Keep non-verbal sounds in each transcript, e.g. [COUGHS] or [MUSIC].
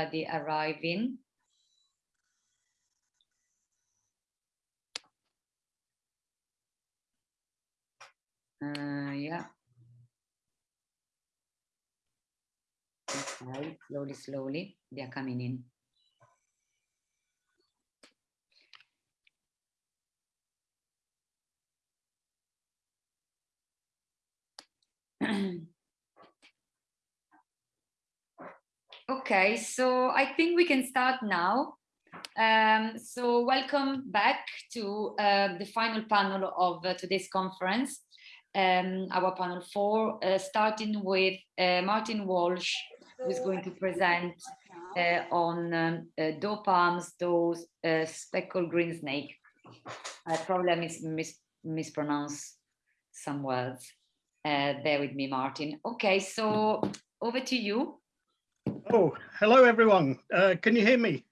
everybody arriving. Uh, yeah. Okay, slowly, slowly, they are coming in. [CLEARS THROAT] okay, so I think we can start now. Um, so welcome back to uh, the final panel of uh, today's conference, um, our panel four, uh, starting with uh, Martin Walsh, who is going to present uh, on um, uh, doe palms, those speckled green snake. I probably mis mis mispronounce some words. bear with me, Martin. Okay, so over to you. Oh, hello everyone. Uh, can you hear me?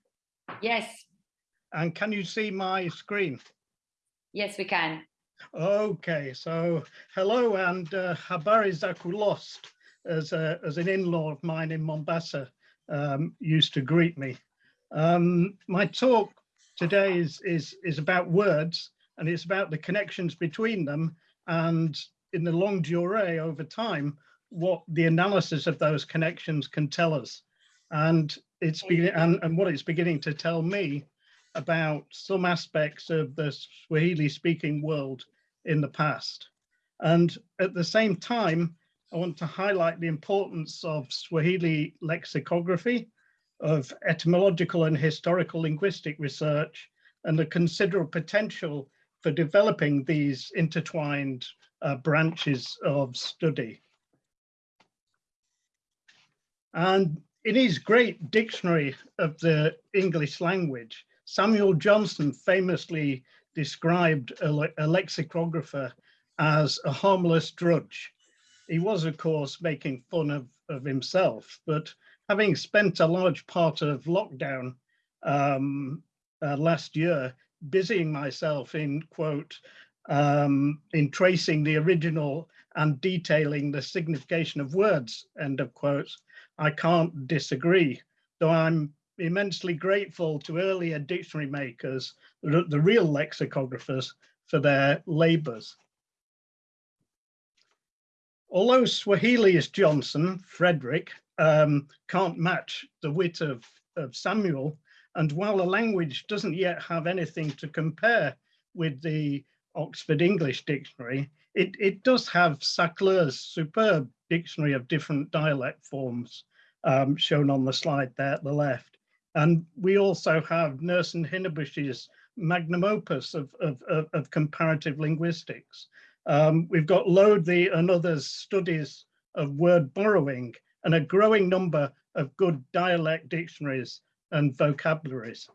Yes. And can you see my screen? Yes, we can. Okay, so hello and uh, habari zaku lost as, a, as an in-law of mine in Mombasa um, used to greet me. Um, my talk today is, is, is about words and it's about the connections between them and in the longue durée over time, what the analysis of those connections can tell us. And it's beginning and, and what it's beginning to tell me about some aspects of the Swahili speaking world in the past. And at the same time, I want to highlight the importance of Swahili lexicography, of etymological and historical linguistic research, and the considerable potential for developing these intertwined uh, branches of study. And in his great dictionary of the English language, Samuel Johnson famously described a, a lexicographer as a harmless drudge. He was, of course, making fun of, of himself, but having spent a large part of lockdown um, uh, last year busying myself in, quote, um, in tracing the original and detailing the signification of words, end of quote, I can't disagree, though I'm immensely grateful to earlier dictionary makers, the, real lexicographers, for their labours. Although Swahili's Johnson, Frederick, um, can't match the wit of, of Samuel, and while the language doesn't yet have anything to compare with the Oxford English Dictionary, it, it does have Sacleux's superb dictionary of different dialect forms um, shown on the slide there at the left. And we also have Nurse and Hinnebusch's magnum opus of, of, of, of comparative linguistics. Um, we've got Lodhi and others studies of word borrowing and a growing number of good dialect dictionaries and vocabularies.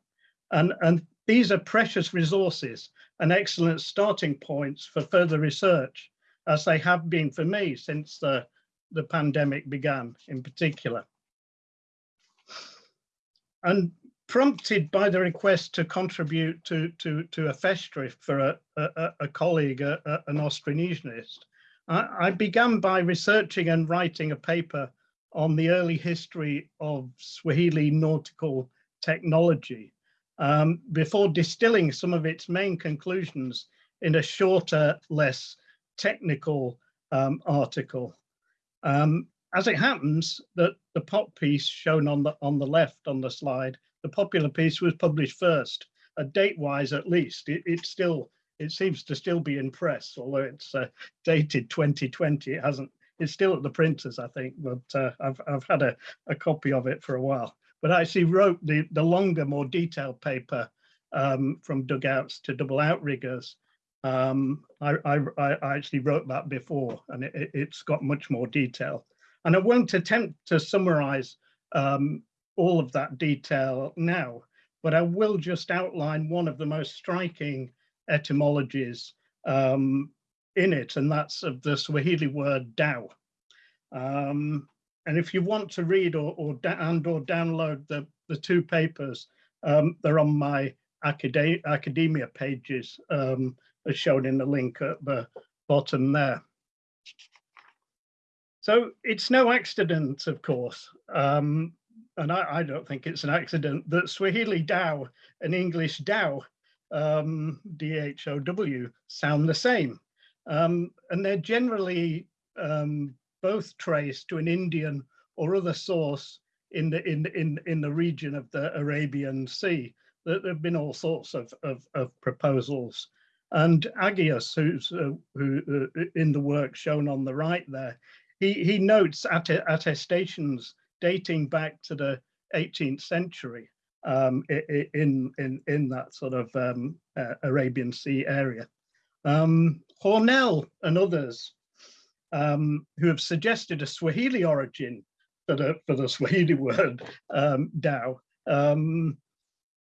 And, and these are precious resources and excellent starting points for further research, as they have been for me since the, the pandemic began in particular. And prompted by the request to contribute to, to, to a festschrift for a, a, a colleague, a, an Austronesianist, I, I began by researching and writing a paper on the early history of Swahili nautical technology um, before distilling some of its main conclusions in a shorter, less technical um, article. Um, as it happens, that the pop piece shown on the on the left on the slide, the popular piece was published first, date-wise at least. It, it, still it seems to still be in press, although it's uh, dated 2020. It hasn't. It's still at the printers, I think, but uh, I've I've had a, a copy of it for a while but I actually wrote the, the longer, more detailed paper um, from dugouts to double outriggers. Um, I, I, I, actually wrote that before and it, has got much more detail. And I won't attempt to summarize um, all of that detail now, but I will just outline one of the most striking etymologies um, in it, and that's of the Swahili word dau. Um, and if you want to read or, or and or download the, the two papers, um, they're on my acad academia pages, um, as shown in the link at the bottom there. So it's no accident, of course, um, and I, I, don't think it's an accident, that Swahili Dau and English Dhow, um, D-H-O-W, sound the same. Um, and they're generally um, both traced to an Indian or other source in the in in in the region of the Arabian Sea. There have been all sorts of of, of proposals, and Agius, who's uh, who uh, in the work shown on the right there, he he notes attestations dating back to the 18th century um, in in in that sort of um, uh, Arabian Sea area. Um, Hornell and others um, who have suggested a Swahili origin for the, for the Swahili [LAUGHS] word um, Dau. Um,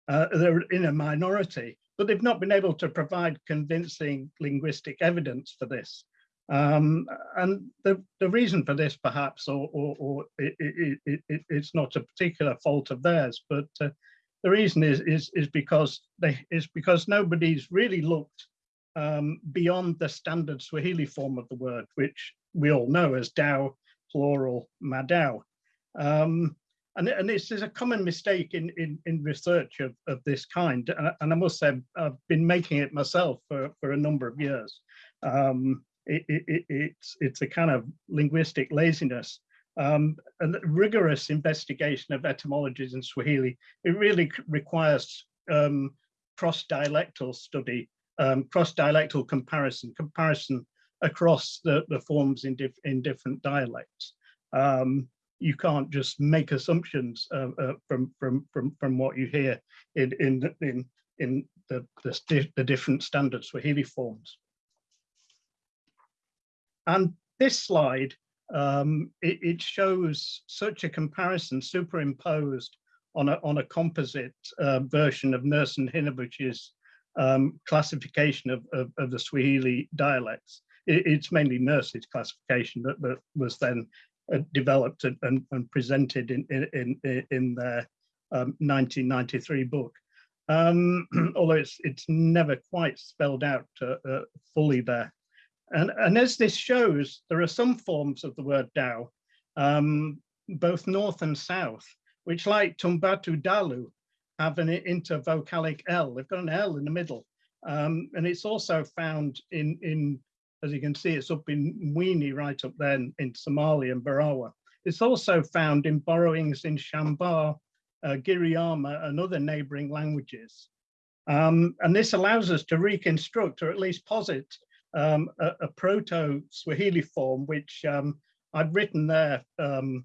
uh, they're in a minority, but they've not been able to provide convincing linguistic evidence for this. Um, and the, the reason for this perhaps, or, or, or it, it, it, it's not a particular fault of theirs, but uh, the reason is, is, is because they is because nobody's really looked um, beyond the standard Swahili form of the word, which we all know as Dau, plural Madau. Um, and, and this is a common mistake in, in, in research of, of this kind. And, and, I must say, I've been making it myself for, for a number of years. Um, it, it, it's, it's a kind of linguistic laziness. Um, and rigorous investigation of etymologies in Swahili, it really requires um, cross-dialectal study, um, cross-dialectal comparison, comparison across the, the forms in, in different dialects. Um, you can't just make assumptions uh, uh, from from from from what you hear in in in in the the, the different standard Swahili forms. And this slide um, it, it, shows such a comparison superimposed on a on a composite uh, version of Nurse and Hinnebusch's um, classification of, of, of, the Swahili dialects. It, it's mainly Nurse's classification that, that was then uh, developed and, and, and, presented in, in, in, in their um, 1993 book. Um, [CLEARS THROAT] although it's, it's never quite spelled out uh, uh, fully there. And, and as this shows, there are some forms of the word Dau, um, both north and south, which like Tumbatu Dalu have an intervocalic L. They've got an L in the middle. Um, and it's also found in, in as you can see, it's up in Mwini, right up there in, in Somalia and Barawa. It's also found in borrowings in Shambaa, uh, Giriama and other neighboring languages. Um, and this allows us to reconstruct or at least posit um, a, a proto-Swahili form, which um, I've written there um,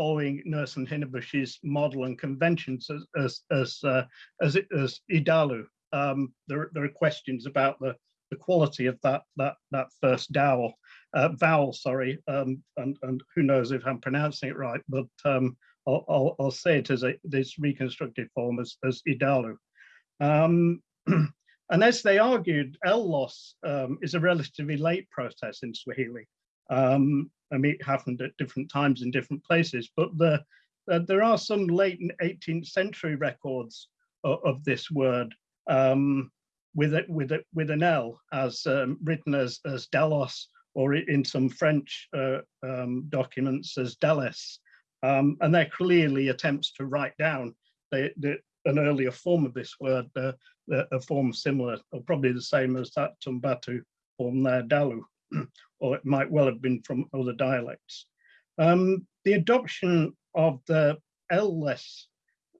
following Nurse and Hinnebusch's model and conventions as, as, as, uh, as, as Idalu. Um, there, there are questions about the the quality of that that that first dowel uh, vowel sorry um, and and who knows if i'm pronouncing it right but um, I'll, I'll, I'll, say it as a this reconstructed form as, as idalu um, [CLEARS THROAT] and as they argued l loss um, is a relatively late process in swahili um, i mean it happened at different times in different places but the uh, there are some late 18th century records of, of this word um, with it with it with an L as um, written as as Delos or in some French uh, um, documents as Deles. Um, and they're clearly attempts to write down the, the, an earlier form of this word, uh, a form similar, or probably the same as that Tumbatu form there, Dalu, [CLEARS THROAT] or it might well have been from other dialects. Um, the adoption of the L-less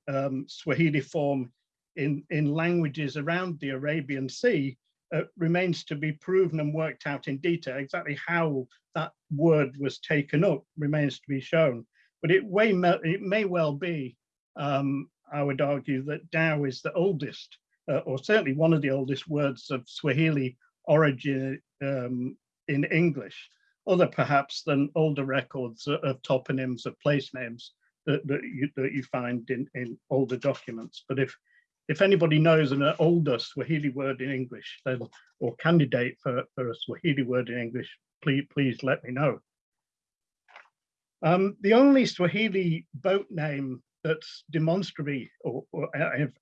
um, Swahili form in, in languages around the Arabian Sea uh, remains to be proven and worked out in detail. Exactly how that word was taken up remains to be shown. But it, may, it may well be, um, I would argue, that Dao is the oldest, uh, or certainly one of the oldest words of Swahili origin um, in English, other perhaps than older records of toponyms of place names that, that, you, that you find in, in older documents. But if if anybody knows an older Swahili word in English, then or candidate for, for a Swahili word in English, please please let me know. Um, the only Swahili boat name that's demonstrably, or, or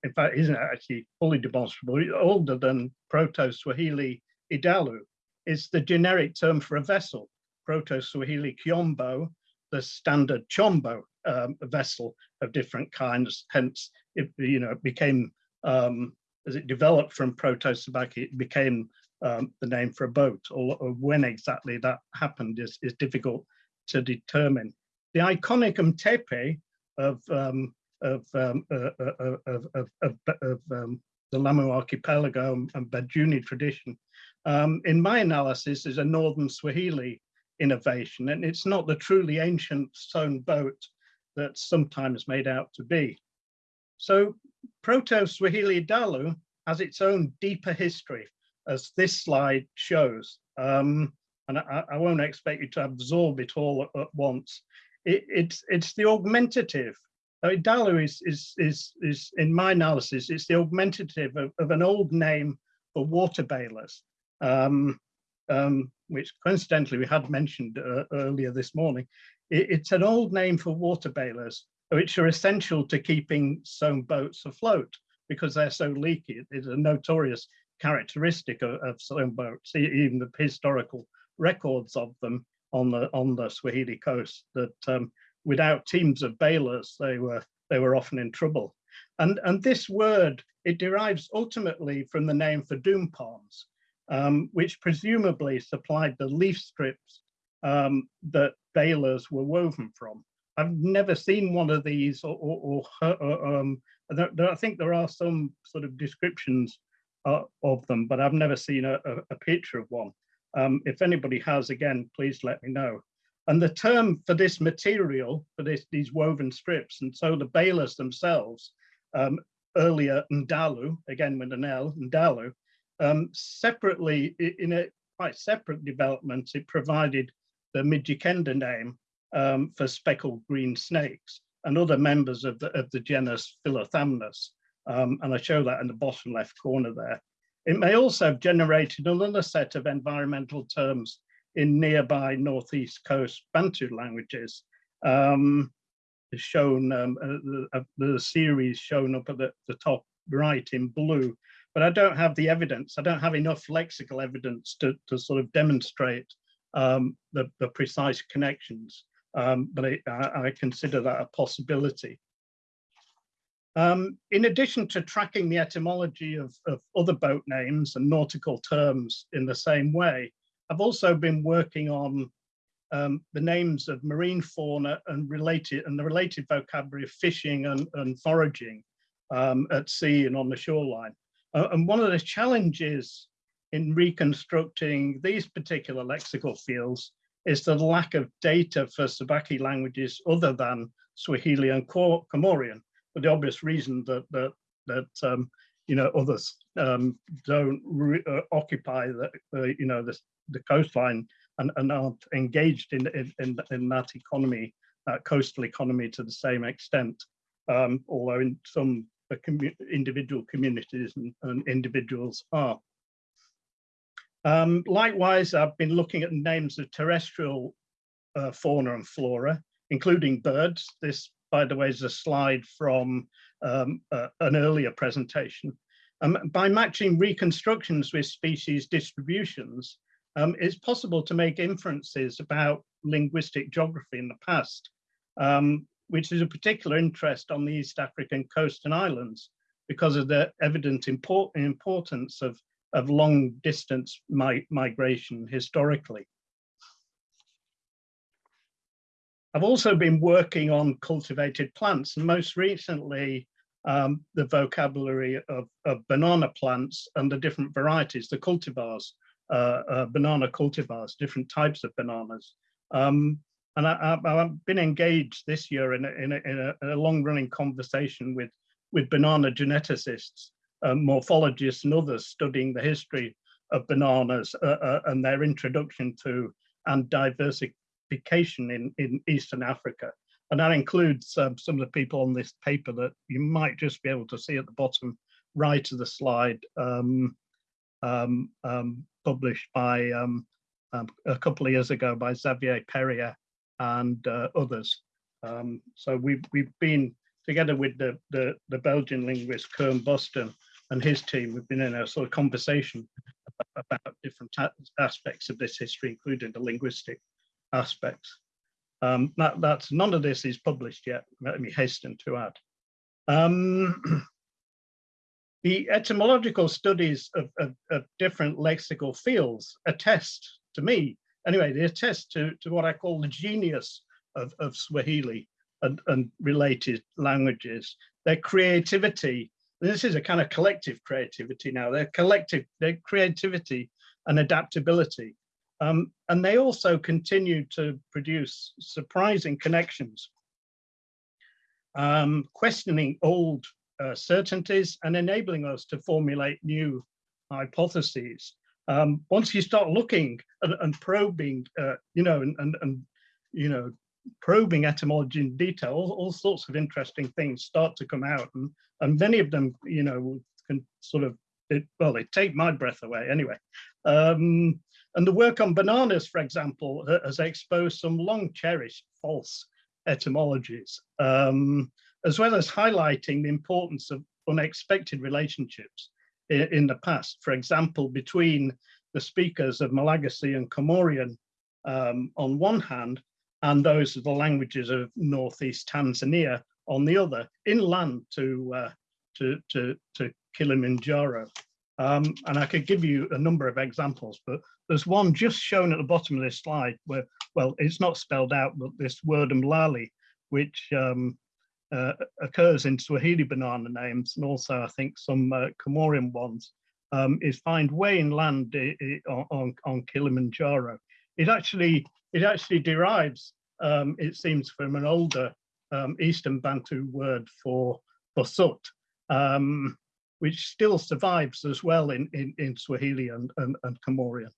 in fact isn't actually fully demonstrable, older than Proto-Swahili Idalu, is the generic term for a vessel, Proto-Swahili Kiombo, the standard chombo um, vessel of different kinds. Hence, it you know it became um, as it developed from Proto-Sabaki, it became um, the name for a boat. Or, when exactly that happened is, is difficult to determine. The iconic Mtepe of um, of, um, uh, uh, uh, of, of, of, of um, the Lamu archipelago and Bajuni tradition, um, in my analysis, is a Northern Swahili innovation, and it's not the truly ancient sewn boat that's sometimes made out to be. So Proto-Swahili Dalu has its own deeper history, as this slide shows. Um, and I, I, won't expect you to absorb it all at, at once. It, it's, it's the augmentative. Uh, Dalu is, is, is, is, in my analysis, it's the augmentative of, of an old name for water balers. Um, um, which coincidentally we had mentioned uh, earlier this morning. It, it's an old name for water balers, which are essential to keeping sewn boats afloat because they're so leaky. It's a notorious characteristic of, of sewn boats, even the historical records of them on the on the Swahili coast that um, without teams of balers, they were they were often in trouble. And, and this word, it derives ultimately from the name for doom palms, um, which presumably supplied the leaf strips um, that balers were woven from. I've never seen one of these, or, or, or um, I think there are some sort of descriptions uh, of them, but I've never seen a, a, a picture of one. Um, if anybody has, again, please let me know. And the term for this material, for this, these woven strips, and so the balers themselves, um, earlier Ndalu, again with an L, Ndalu, um, separately, in a quite separate development, it provided the Mijikenda name um, for speckled green snakes and other members of the, of the genus Philothamnus. Um, and I show that in the bottom left corner there. It may also have generated another set of environmental terms in nearby Northeast Coast Bantu languages. Um, shown, um, uh, the, uh, the, series shown up at the, the top right in blue but I don't have the evidence. I don't have enough lexical evidence to, to sort of demonstrate um, the, the precise connections, um, but I, I, consider that a possibility. Um, in addition to tracking the etymology of, of other boat names and nautical terms in the same way, I've also been working on um, the names of marine fauna and related and the related vocabulary of fishing and, and foraging um, at sea and on the shoreline. Uh, and one of the challenges in reconstructing these particular lexical fields is the lack of data for Sabaki languages other than Swahili and Comorian, for the obvious reason that that that um, you know others um, don't uh, occupy the, the, you know the, the coastline and, and aren't engaged in in, in that economy, uh, coastal economy to the same extent. Um, although in some commu individual communities and, and individuals are. Um, likewise, I've been looking at names of terrestrial uh, fauna and flora, including birds. This, by the way, is a slide from um, uh, an earlier presentation. Um, by matching reconstructions with species distributions, um, it's possible to make inferences about linguistic geography in the past. Um, which is a particular interest on the East African coast and islands because of the evident import importance of, of long distance mi migration historically. I've also been working on cultivated plants and most recently um, the vocabulary of, of, banana plants and the different varieties, the cultivars, uh, uh, banana cultivars, different types of bananas. Um, and I, have been engaged this year in a, in a, in a, long-running conversation with, with banana geneticists, um, morphologists and others studying the history of bananas uh, uh, and their introduction to and diversification in, in Eastern Africa. And that includes um, some of the people on this paper that you might just be able to see at the bottom right of the slide, um, um, um published by um, um, a couple of years ago by Xavier Perrier and uh, others. Um, so we've, we've been together with the, the, the Belgian linguist Koen Bostoen and his team, we've been in a sort of conversation about different aspects of this history, including the linguistic aspects. Um, that, that's none of this is published yet. Let me hasten to add. Um, [CLEARS THROAT] the etymological studies of, of, of, different lexical fields attest to me, anyway, they attest to, to what I call the genius of, of Swahili and, and related languages, their creativity. This is a kind of collective creativity now, their collective, their creativity and adaptability. Um, and they also continue to produce surprising connections, um, questioning old uh, certainties and enabling us to formulate new hypotheses. Um, once you start looking and, and probing, uh, you know, and, and, and, you know, probing etymology in detail, all, all, sorts of interesting things start to come out. And, and many of them, you know, can sort of, it, well, they take my breath away anyway. Um, and the work on bananas, for example, has exposed some long cherished false etymologies, um, as well as highlighting the importance of unexpected relationships in, the past. For example, between the speakers of Malagasy and Comorian um, on one hand, and those of the languages of Northeast Tanzania on the other, inland to, uh, to, to, to Kilimanjaro. Um, and I could give you a number of examples, but there's one just shown at the bottom of this slide where, well, it's not spelled out, but this word mlali, which um, uh, occurs in Swahili banana names and also I think some uh, Comorian ones, um, is found way inland on, on Kilimanjaro. It actually, it actually derives, um, it seems, from an older um, Eastern Bantu word for, for soot. Um, which still survives as well in, in, in Swahili and, and, and Comorian.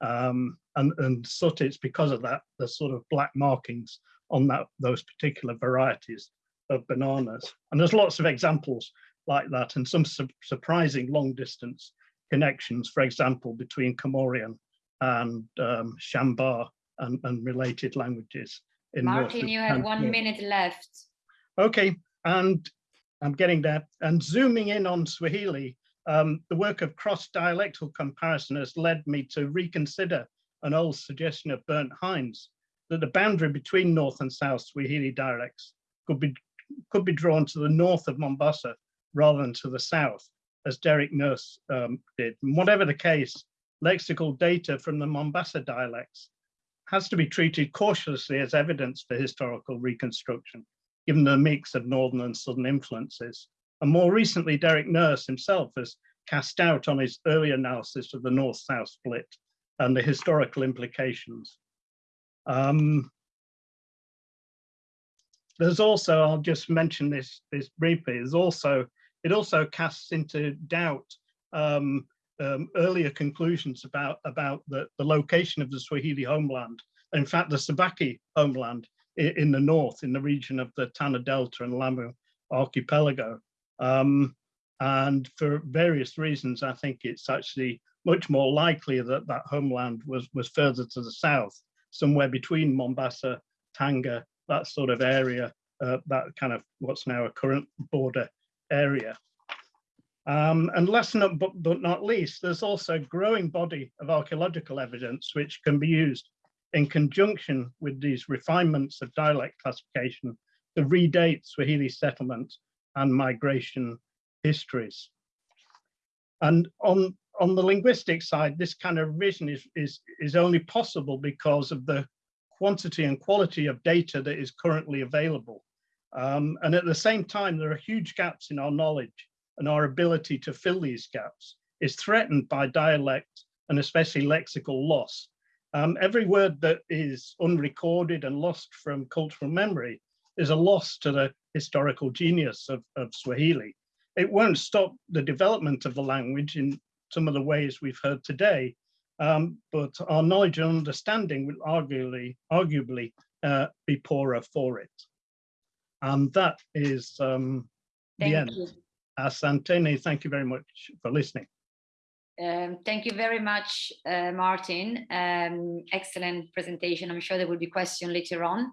Um, and, and soot, it's because of that, the sort of black markings on that those particular varieties of bananas. And there's lots of examples like that and some su surprising long distance connections, for example, between Comorian and um, Shambaa and, and related languages. In Martin, you have one minute left. Okay, and I'm getting there. And zooming in on Swahili, um, the work of cross-dialectal comparison has led me to reconsider an old suggestion of Bernd Heine's that the boundary between North and South Swahili dialects could be, could be drawn to the north of Mombasa rather than to the south, as Derek Nurse um, did. And whatever the case, lexical data from the Mombasa dialects has to be treated cautiously as evidence for historical reconstruction given the mix of northern and southern influences. And more recently, Derek Nurse himself has cast doubt on his early analysis of the North-South split and the historical implications. Um, there's also, I'll just mention this, this briefly, there's also, it also casts into doubt um, um, earlier conclusions about, about the, the location of the Swahili homeland. In fact, the Sabaki homeland in the north, in the region of the Tana Delta and Lamu archipelago. Um, and for various reasons, I think it's actually much more likely that that homeland was, was further to the south, somewhere between Mombasa, Tanga, that sort of area, uh, that kind of what's now a current border area. Um, and last but, but not least, there's also a growing body of archaeological evidence which can be used in conjunction with these refinements of dialect classification to redate Swahili settlement and migration histories. And on, on the linguistic side, this kind of revision is, is, is only possible because of the quantity and quality of data that is currently available. Um, and at the same time, there are huge gaps in our knowledge and our ability to fill these gaps is threatened by dialect and especially lexical loss um, every word that is unrecorded and lost from cultural memory is a loss to the historical genius of, of Swahili. It won't stop the development of the language in some of the ways we've heard today, um, but our knowledge and understanding will arguably, arguably uh, be poorer for it. And that is um, the end. You. Thank you very much for listening. Um, thank you very much, uh, Martin. Um, excellent presentation. I'm sure there will be questions later on.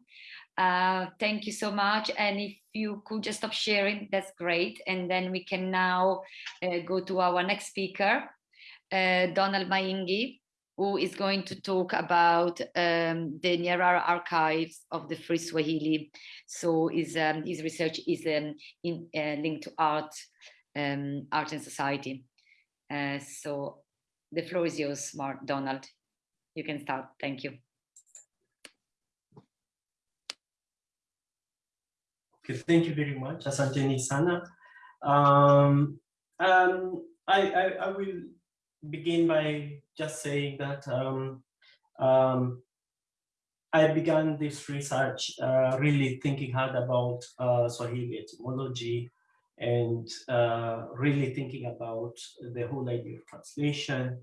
Uh, thank you so much. And if you could just stop sharing, that's great. And then we can now uh, go to our next speaker, uh, Donald Maingi. who is going to talk about um, the Nyaraka archives of the Free Swahili. So his, um, his research is um, in, uh, linked to art, um, art and society. Uh, so the floor is yours, Mark Donald. You can start. Thank you. Okay, thank you very much, Asante Sana. Um, um, I, I, I will begin by just saying that um, um, I began this research uh, really thinking hard about uh, Swahili etymology and uh, really thinking about the whole idea of translation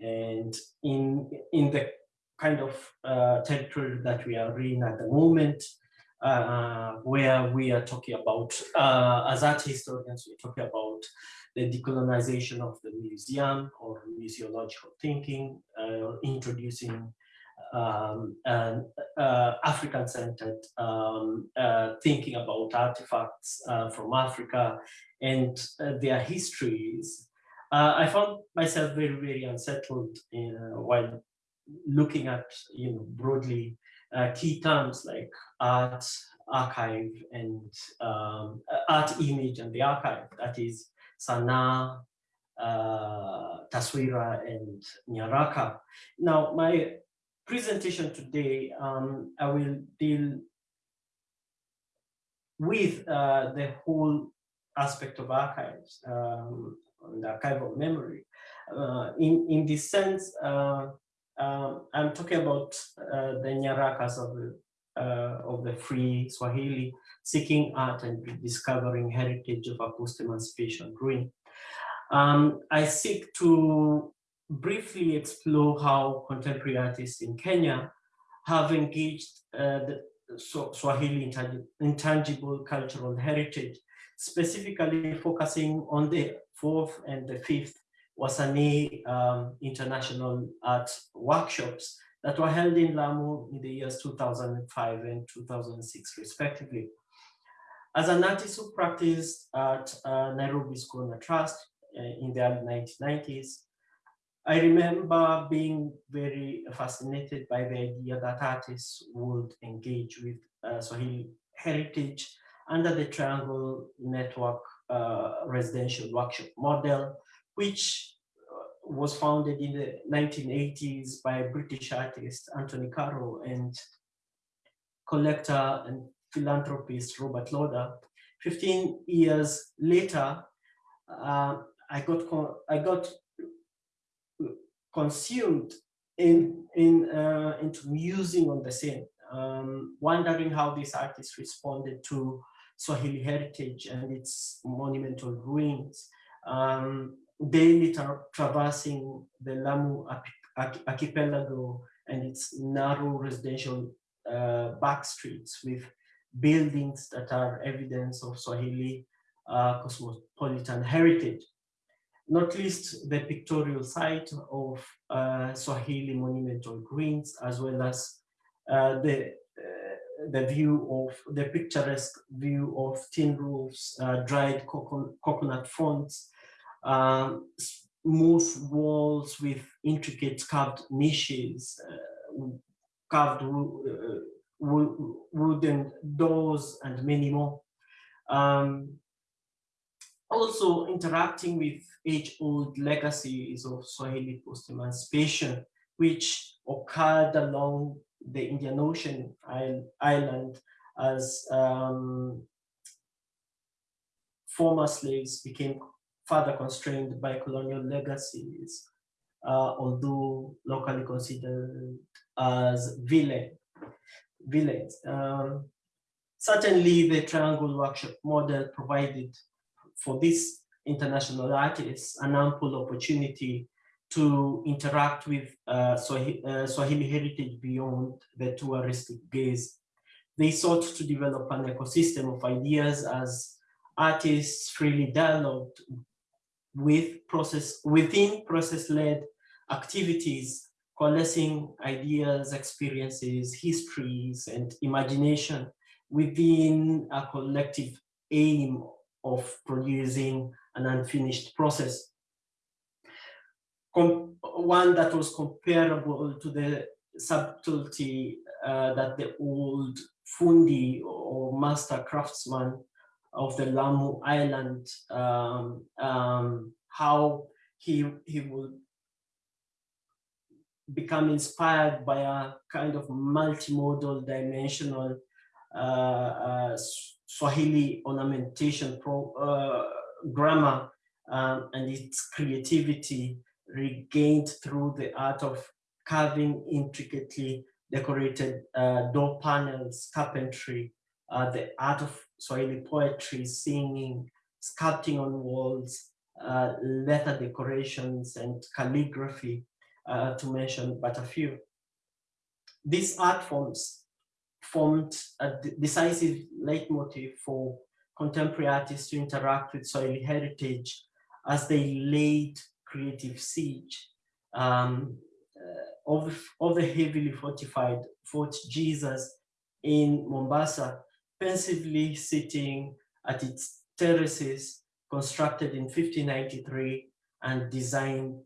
and in in the kind of uh, territory that we are in at the moment uh, where we are talking about uh, as art historians we're talking about the decolonization of the museum or museological thinking, uh, introducing um, uh, African-centered um, uh, thinking about artifacts uh, from Africa and uh, their histories. Uh, I found myself very, very unsettled in, while looking at, you know, broadly key terms like art, archive, and um, art image and the archive. That is Sanaa, uh, Taswira, and Nyaraka. Now, my presentation today, um, I will deal with uh, the whole aspect of archives, um, the archival memory. Uh, in, in this sense, uh, um, I'm talking about uh, the Nyarakas of the, of the free Swahili seeking art and discovering heritage of a post-emancipation ruin. Um, I seek to briefly explore how contemporary artists in Kenya have engaged uh, the Swahili intangible cultural heritage, specifically focusing on the fourth and the fifth Wasanii um, International Art Workshops that were held in Lamu in the years 2005 and 2006 respectively. As an artist who practiced at uh, Nairobi School and Trust uh, in the early 1990s, I remember being very fascinated by the idea that artists would engage with uh, Swahili heritage under the Triangle Network uh, residential workshop model, which was founded in the 1980s by British artist Anthony Caro and collector and philanthropist Robert Loder. 15 years later, uh, I got I got consumed in in uh, into musing on the same, um, wondering how these artists responded to Swahili heritage and its monumental ruins, um, daily tra traversing the Lamu archipelago and its narrow residential uh, back streets with buildings that are evidence of Swahili uh, cosmopolitan heritage. Not least the pictorial site of uh, Swahili monumental greens, as well as uh, the uh, the view of the picturesque view of tin roofs, uh, dried coconut fronts, um, smooth walls with intricate carved niches, uh, carved wooden doors and many more. Um, also interacting with age-old legacies of Swahili post-emancipation, which occurred along the Indian Ocean island as um, former slaves became further constrained by colonial legacies, uh, although locally considered as villain village. Um, certainly the triangle workshop model provided for these international artists an ample opportunity to interact with uh, Swahili, uh, Swahili heritage beyond the touristic gaze. They sought to develop an ecosystem of ideas as artists freely dialogued with process within process-led activities coalescing ideas, experiences, histories, and imagination within a collective aim of producing an unfinished process. one that was comparable to the subtlety uh, that the old fundi or master craftsman of the Lamu Island, um, um, how he, he would become inspired by a kind of multimodal dimensional uh, uh, Swahili ornamentation pro, uh, grammar um, and its creativity regained through the art of carving intricately decorated uh, door panels, carpentry, uh, the art of Swahili poetry, singing, sculpting on walls, uh, letter decorations and calligraphy, uh, to mention but a few. These art forms formed a decisive leitmotif for contemporary artists to interact with Swahili heritage as they laid creative siege um, uh, of, of the heavily fortified Fort Jesus in Mombasa, pensively sitting at its terraces constructed in 1593 and designed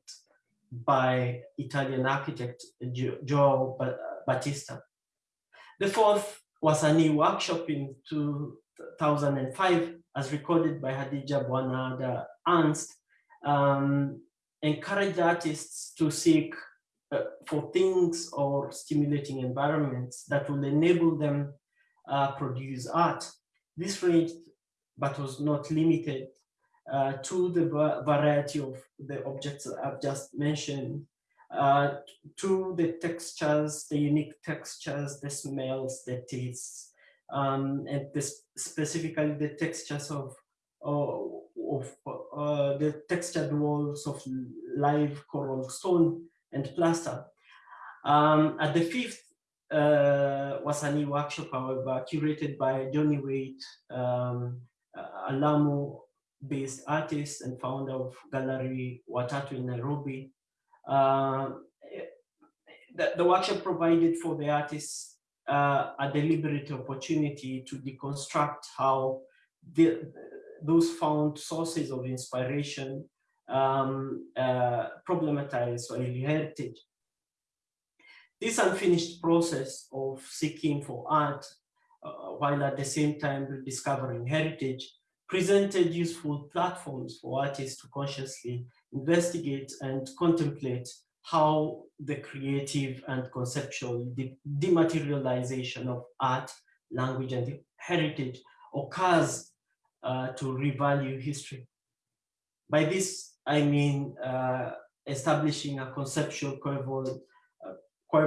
by Italian architect Joao Battista. The fourth Wasanii workshop in 2005 as recorded by Hadija Bwanada Ernst, um, encouraged artists to seek uh, for things or stimulating environments that will enable them uh, produce art. This range, but was not limited uh, to the variety of the objects I've just mentioned, uh, to the textures, the unique textures, the smells, the tastes, um, and this, specifically the textures of, of, of uh, the textured walls of live coral stone and plaster. Um, at the fifth uh, Wasanii workshop, however, curated by Yony Waite, um, Lamu based artist and founder of Gallery Watatu in Nairobi. Uh, the, the, workshop provided for the artists uh, a deliberate opportunity to deconstruct how the, those found sources of inspiration um, uh, problematize Swahili heritage. This unfinished process of seeking for art uh, while at the same time rediscovering heritage presented useful platforms for artists to consciously investigate and contemplate how the creative and conceptual de dematerialization of art, language, and heritage occurs uh, to revalue history. By this, I mean uh, establishing a conceptual coeval, uh,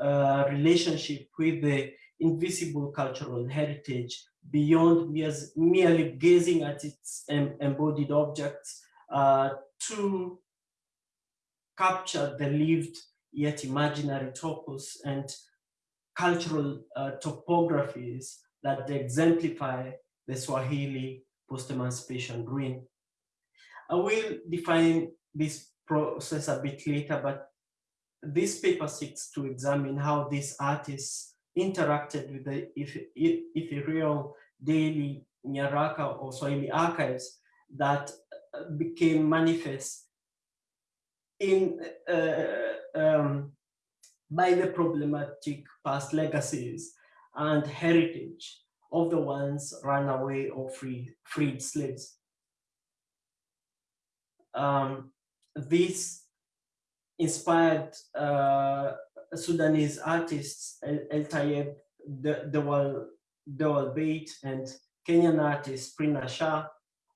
uh, relationship with the invisible cultural heritage beyond merely gazing at its embodied objects uh, to capture the lived yet imaginary topos and cultural uh, topographies that exemplify the Swahili post-emancipation ruin. I will define this process a bit later, but this paper seeks to examine how these artists interacted with the ethereal daily Nyaraka or Swahili archives that uh, became manifest in uh, um, by the problematic past legacies and heritage of the ones run away or free, freed slaves. Um, this inspired uh, Sudanese artists El Tayeb, Dewal, Dewal Bait, and Kenyan artist Prina Shah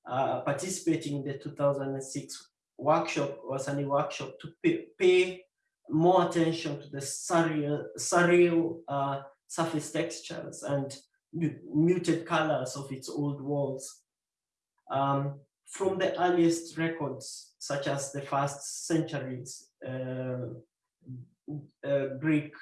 uh, participating in the 2006 workshop, Wasanii workshop to pay, more attention to the surreal, surreal uh, surface textures and muted colors of its old walls. Um, from the earliest records, such as the first centuries, Greek,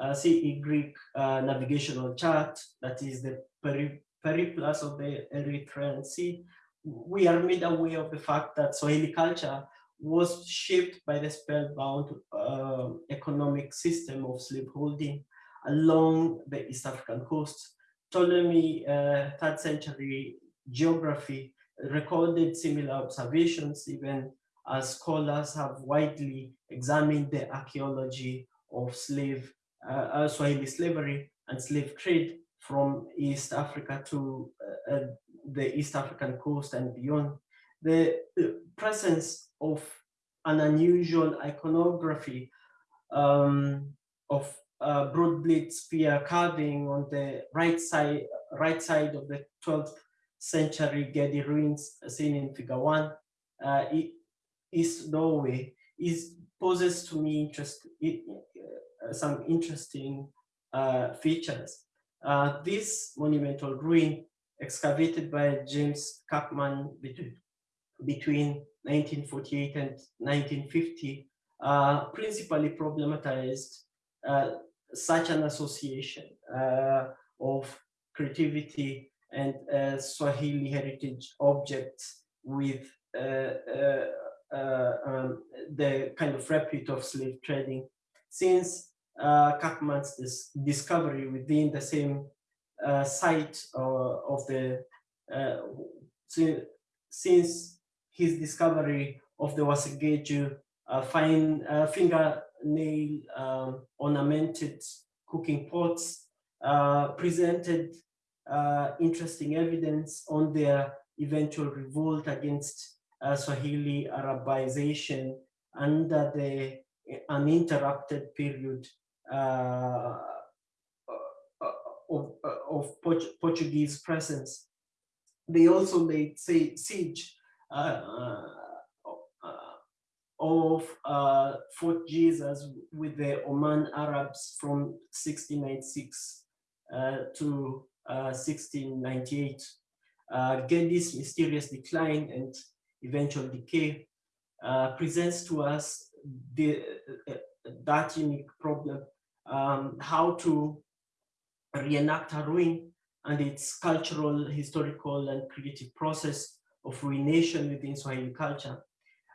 uh, CE Greek uh, navigational chart, that is the peri periplus of the Erythraean Sea, we are made aware of the fact that Swahili culture was shaped by the spellbound uh, economic system of slaveholding along the East African coast. Ptolemy, uh, third century geography recorded similar observations even as scholars have widely examined the archaeology of slave, uh, uh Swahili slavery and slave trade from East Africa to uh, uh, the East African coast and beyond. The presence of an unusual iconography um, of broad spear carving on the right side, right side of the 12th century Gedi ruins seen in figure one, uh, East Norway, is poses to me interest, uh, some interesting uh, features. Uh, this monumental ruin excavated by James Kirkman between, between 1948 and 1950 uh, principally problematized uh, such an association uh, of creativity and Swahili heritage objects with um, the kind of repute of slave trading. Since uh, dis discovery within the same site of the, since his discovery of the Wasegeju uh, fine uh, fingernail um, ornamented cooking pots uh, presented uh, interesting evidence on their eventual revolt against uh, Swahili Arabization under the uninterrupted period uh, of, of Port Portuguese presence. They also laid siege of uh, Fort Jesus with the Oman Arabs from 1696 uh, to uh, 1698. Uh, mysterious decline and eventual decay uh, presents to us the, uh, that unique problem, um, how to reenact a ruin and its cultural, historical, and creative process of ruination within Swahili culture.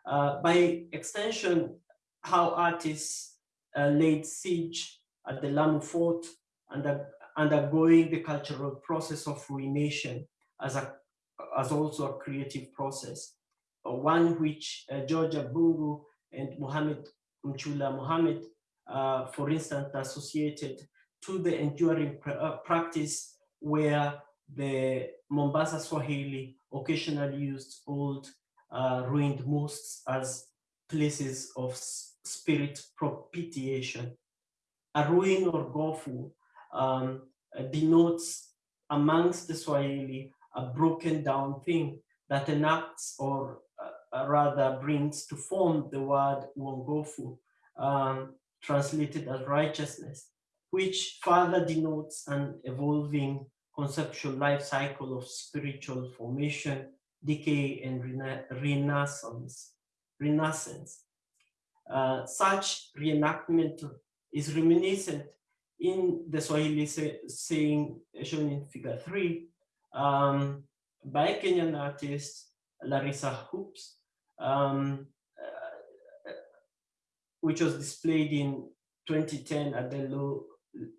Uh, by extension, how artists uh, laid siege at the Lamu fort and undergoing the cultural process of ruination as, a, as also a creative process, uh, one which uh, George Abungu and Muhammad Mchula Muhammad, uh, for instance, associated to the enduring pr uh, practice where the Mombasa Swahili occasionally used old uh, ruined mosques as places of spirit propitiation. A ruin or gofu um, denotes amongst the Swahili a broken down thing that enacts or uh, rather brings to form the word uongofu, um, translated as righteousness, which further denotes an evolving conceptual life cycle of spiritual formation decay and rena renaissance. renaissance. Uh, such reenactment is reminiscent in the Swahili say, saying shown in figure three um, by Kenyan artist Larissa Hoops, um, uh, which was displayed in 2010 at the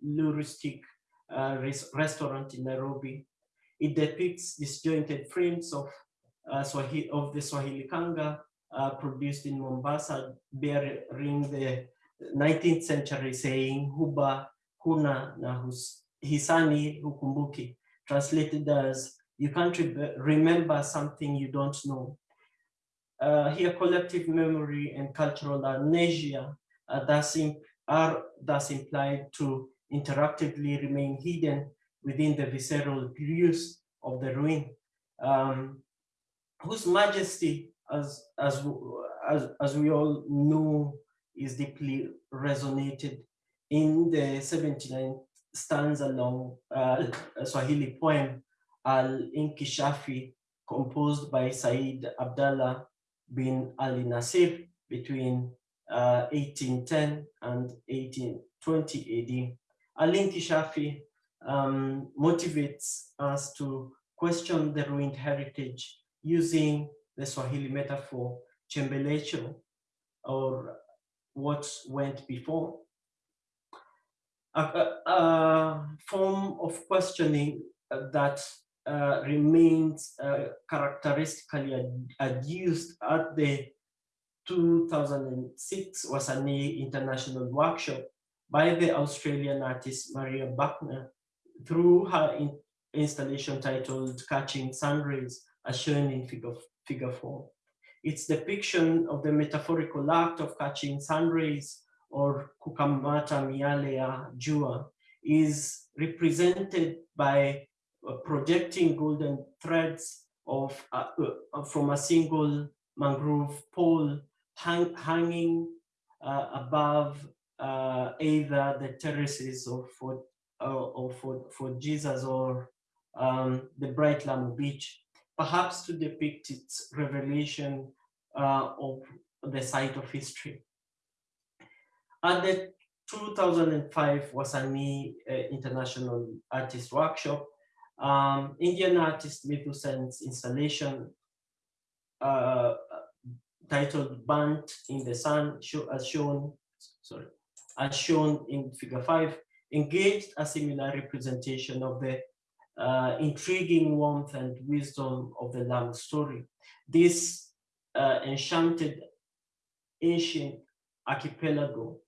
Luristic uh, restaurant in Nairobi. It depicts disjointed frames of uh, Swahili, of the Swahili Kanga uh, produced in Mombasa bearing the 19th century saying Huba Huna na Hisani Hukumbuki, translated as you can't re remember something you don't know. Uh, here collective memory and cultural amnesia are thus, are thus implied to interactively remain hidden within the visceral use of the ruin. Um, whose majesty, as, as, as, as we all know, is deeply resonated in the 79 stanza long uh, [LAUGHS] Swahili poem Al-Inkishafi, composed by Said Abdallah bin Ali Nasir between uh, 1810 and 1820 AD. Al-Inkishafi um, motivates us to question the ruined heritage using the Swahili metaphor, chembelecho, or what went before. A, a, a form of questioning that uh, remains uh, characteristically ad adduced at the 2006 Wasanii International Workshop by the Australian artist Maria Buckner through her in installation titled Catching Sunrays as shown in figure, figure four. Its depiction of the metaphorical act of catching sunrays or kukamata mialea jua is represented by projecting golden threads of uh, uh, from a single mangrove pole hang, hanging uh, above uh, either the terraces of Fort, or for, for Jesus or um, the Bright Lamu Beach, perhaps to depict its revelation uh, of the site of history. At the 2005 Wasanii uh, International Artist Workshop, um, Indian artist Mithu Sen's installation uh, titled Burnt in the Sun, as shown, sorry, as shown in figure five, engaged a similar representation of the uh, intriguing warmth and wisdom of the Lamu story. This uh, enchanted ancient archipelago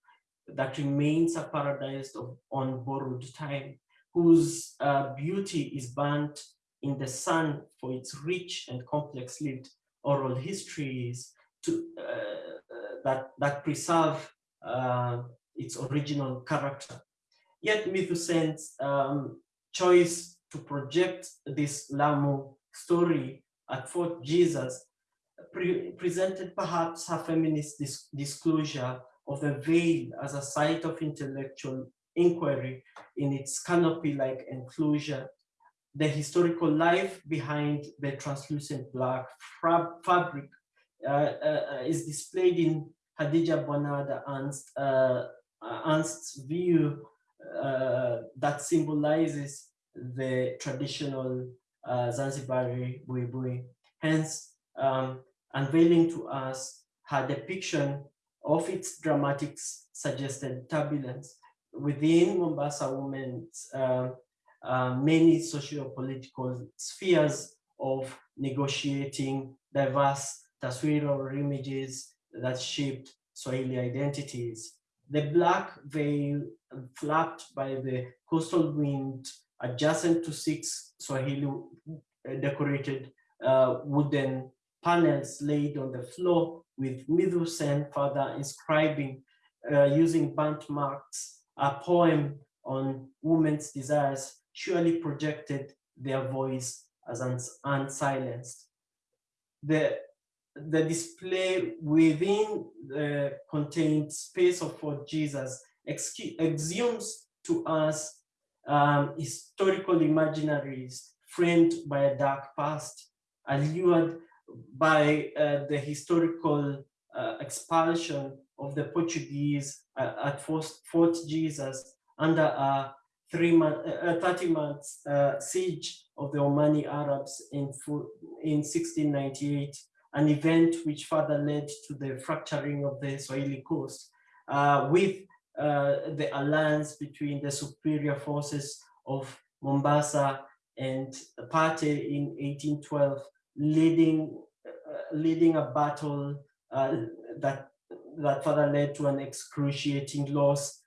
that remains a paradise of on borrowed time, whose uh, beauty is burnt in the sun for its rich and complex lived oral histories to, uh, uh, that, that preserve uh, its original character. Yet Mithu Sen's um, choice to project this Lamu story at Fort Jesus pre presented perhaps her feminist dis disclosure of the veil as a site of intellectual inquiry in its canopy-like enclosure, the historical life behind the translucent black fabric uh, uh, is displayed in Hadija Bonada Ernst, uh, Ernst's view uh, that symbolizes the traditional uh, Zanzibari buibui. Hence, um, unveiling to us her depiction of its dramatics suggested turbulence within Mombasa women's uh, uh, many socio-political spheres of negotiating diverse taswira images that shaped Swahili identities. The black veil flapped by the coastal wind adjacent to six Swahili uh, decorated uh, wooden panels laid on the floor with Mithu Sen further inscribing uh, using burnt marks a poem on women's desires surely projected their voice as unsilenced. The, the display within the contained space of Fort Jesus exhumes to us um, historical imaginaries framed by a dark past, allured by uh, the historical uh, expulsion of the Portuguese uh, at Fort Jesus under a three month, uh, 30 months uh, siege of the Omani Arabs in, in 1698, an event which further led to the fracturing of the Swahili coast, uh, with uh, the alliance between the superior forces of Mombasa and Pate in 1812, leading, uh, leading a battle that, that further led to an excruciating loss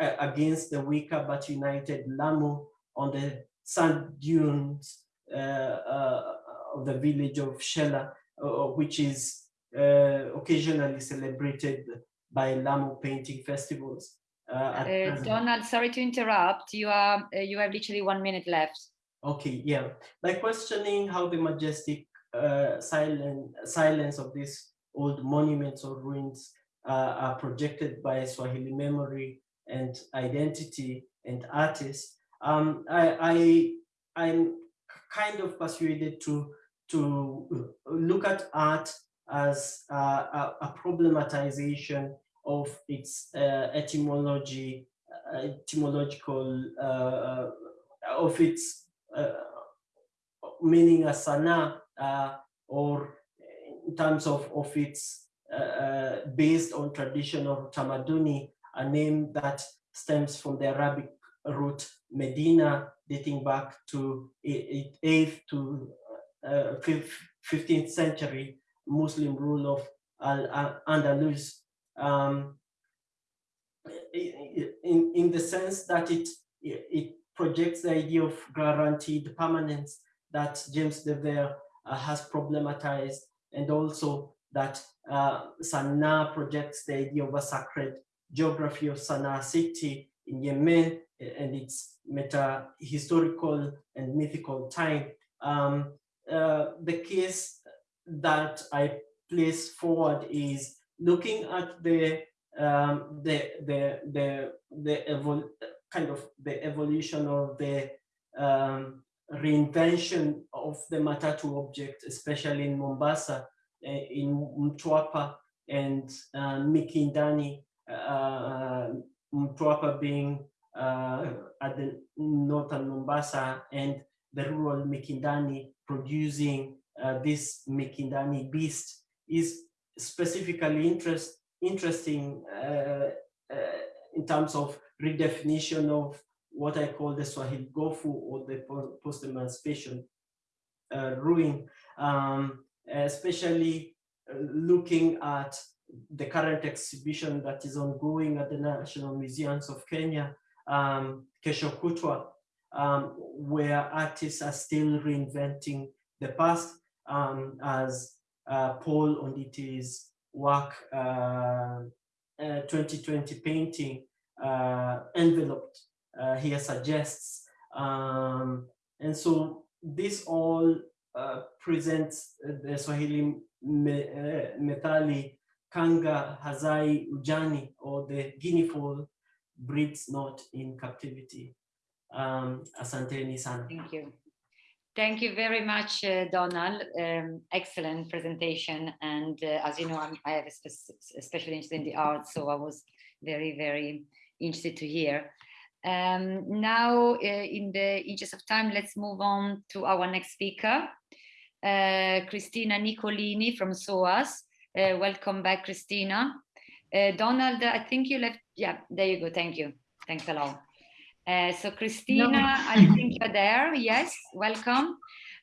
against the weaker but united Lamu on the sand dunes uh, uh, of the village of Shela, uh, which is occasionally celebrated by Lamu painting festivals. Uh, uh, Donald, sorry to interrupt. You are uh, you have literally one minute left. Okay, yeah. By questioning how the majestic uh, silent silence of these old monuments or ruins uh, are projected by Swahili memory and identity and artists, um, I, I I'm kind of persuaded to to look at art as uh, a, a problematization of its uh, etymology, uh, etymological, uh, of its meaning as sana, or in terms of, of its based on tradition tamaduni, a name that stems from the Arabic root Medina, dating back to 8th to uh, 15th century Muslim rule of Al-Andalus. Um, in, in the sense that it, it projects the idea of guaranteed permanence that James de Vere uh, has problematized and also that uh, Sana'a projects the idea of a sacred geography of Sana'a city in Yemen and its meta historical and mythical time. Um, uh, the case that I place forward is looking at the um, the the the the kind of the evolution of the um, reinvention of the Matatu object, especially in Mombasa, uh, in Mtwapa and uh, Mikindani, uh, Mtwapa being uh, at the northern Mombasa and the rural Mikindani producing uh, this Mikindani beast is specifically interest, interesting uh, uh, in terms of redefinition of what I call the Swahili Gofu or the post-emancipation uh, ruin, um, especially uh, looking at the current exhibition that is ongoing at the National Museums of Kenya, um, Kesho Kutwa, um, where artists are still reinventing the past um, as uh, Paul Onditi's work, uh, uh, 2020 painting, uh, enveloped uh, here suggests. Um, and so this all uh, presents the Swahili metali kanga hazai ujani or the guinea fowl breeds not in captivity. Um, asanteni sana. Thank you. Thank you very much, uh, Donald. Um, excellent presentation. And uh, as you know, I'm, i have a special interest in the arts, so I was very, very interested to hear. Um, now, uh, in the interest of time, let's move on to our next speaker, uh, Cristina Nicolini from SOAS. Uh, welcome back, Christina. Uh, Donald, I think you left, yeah, there you go, thank you. Thanks a lot. Uh, so Christina, no. I think you're there. Yes, welcome.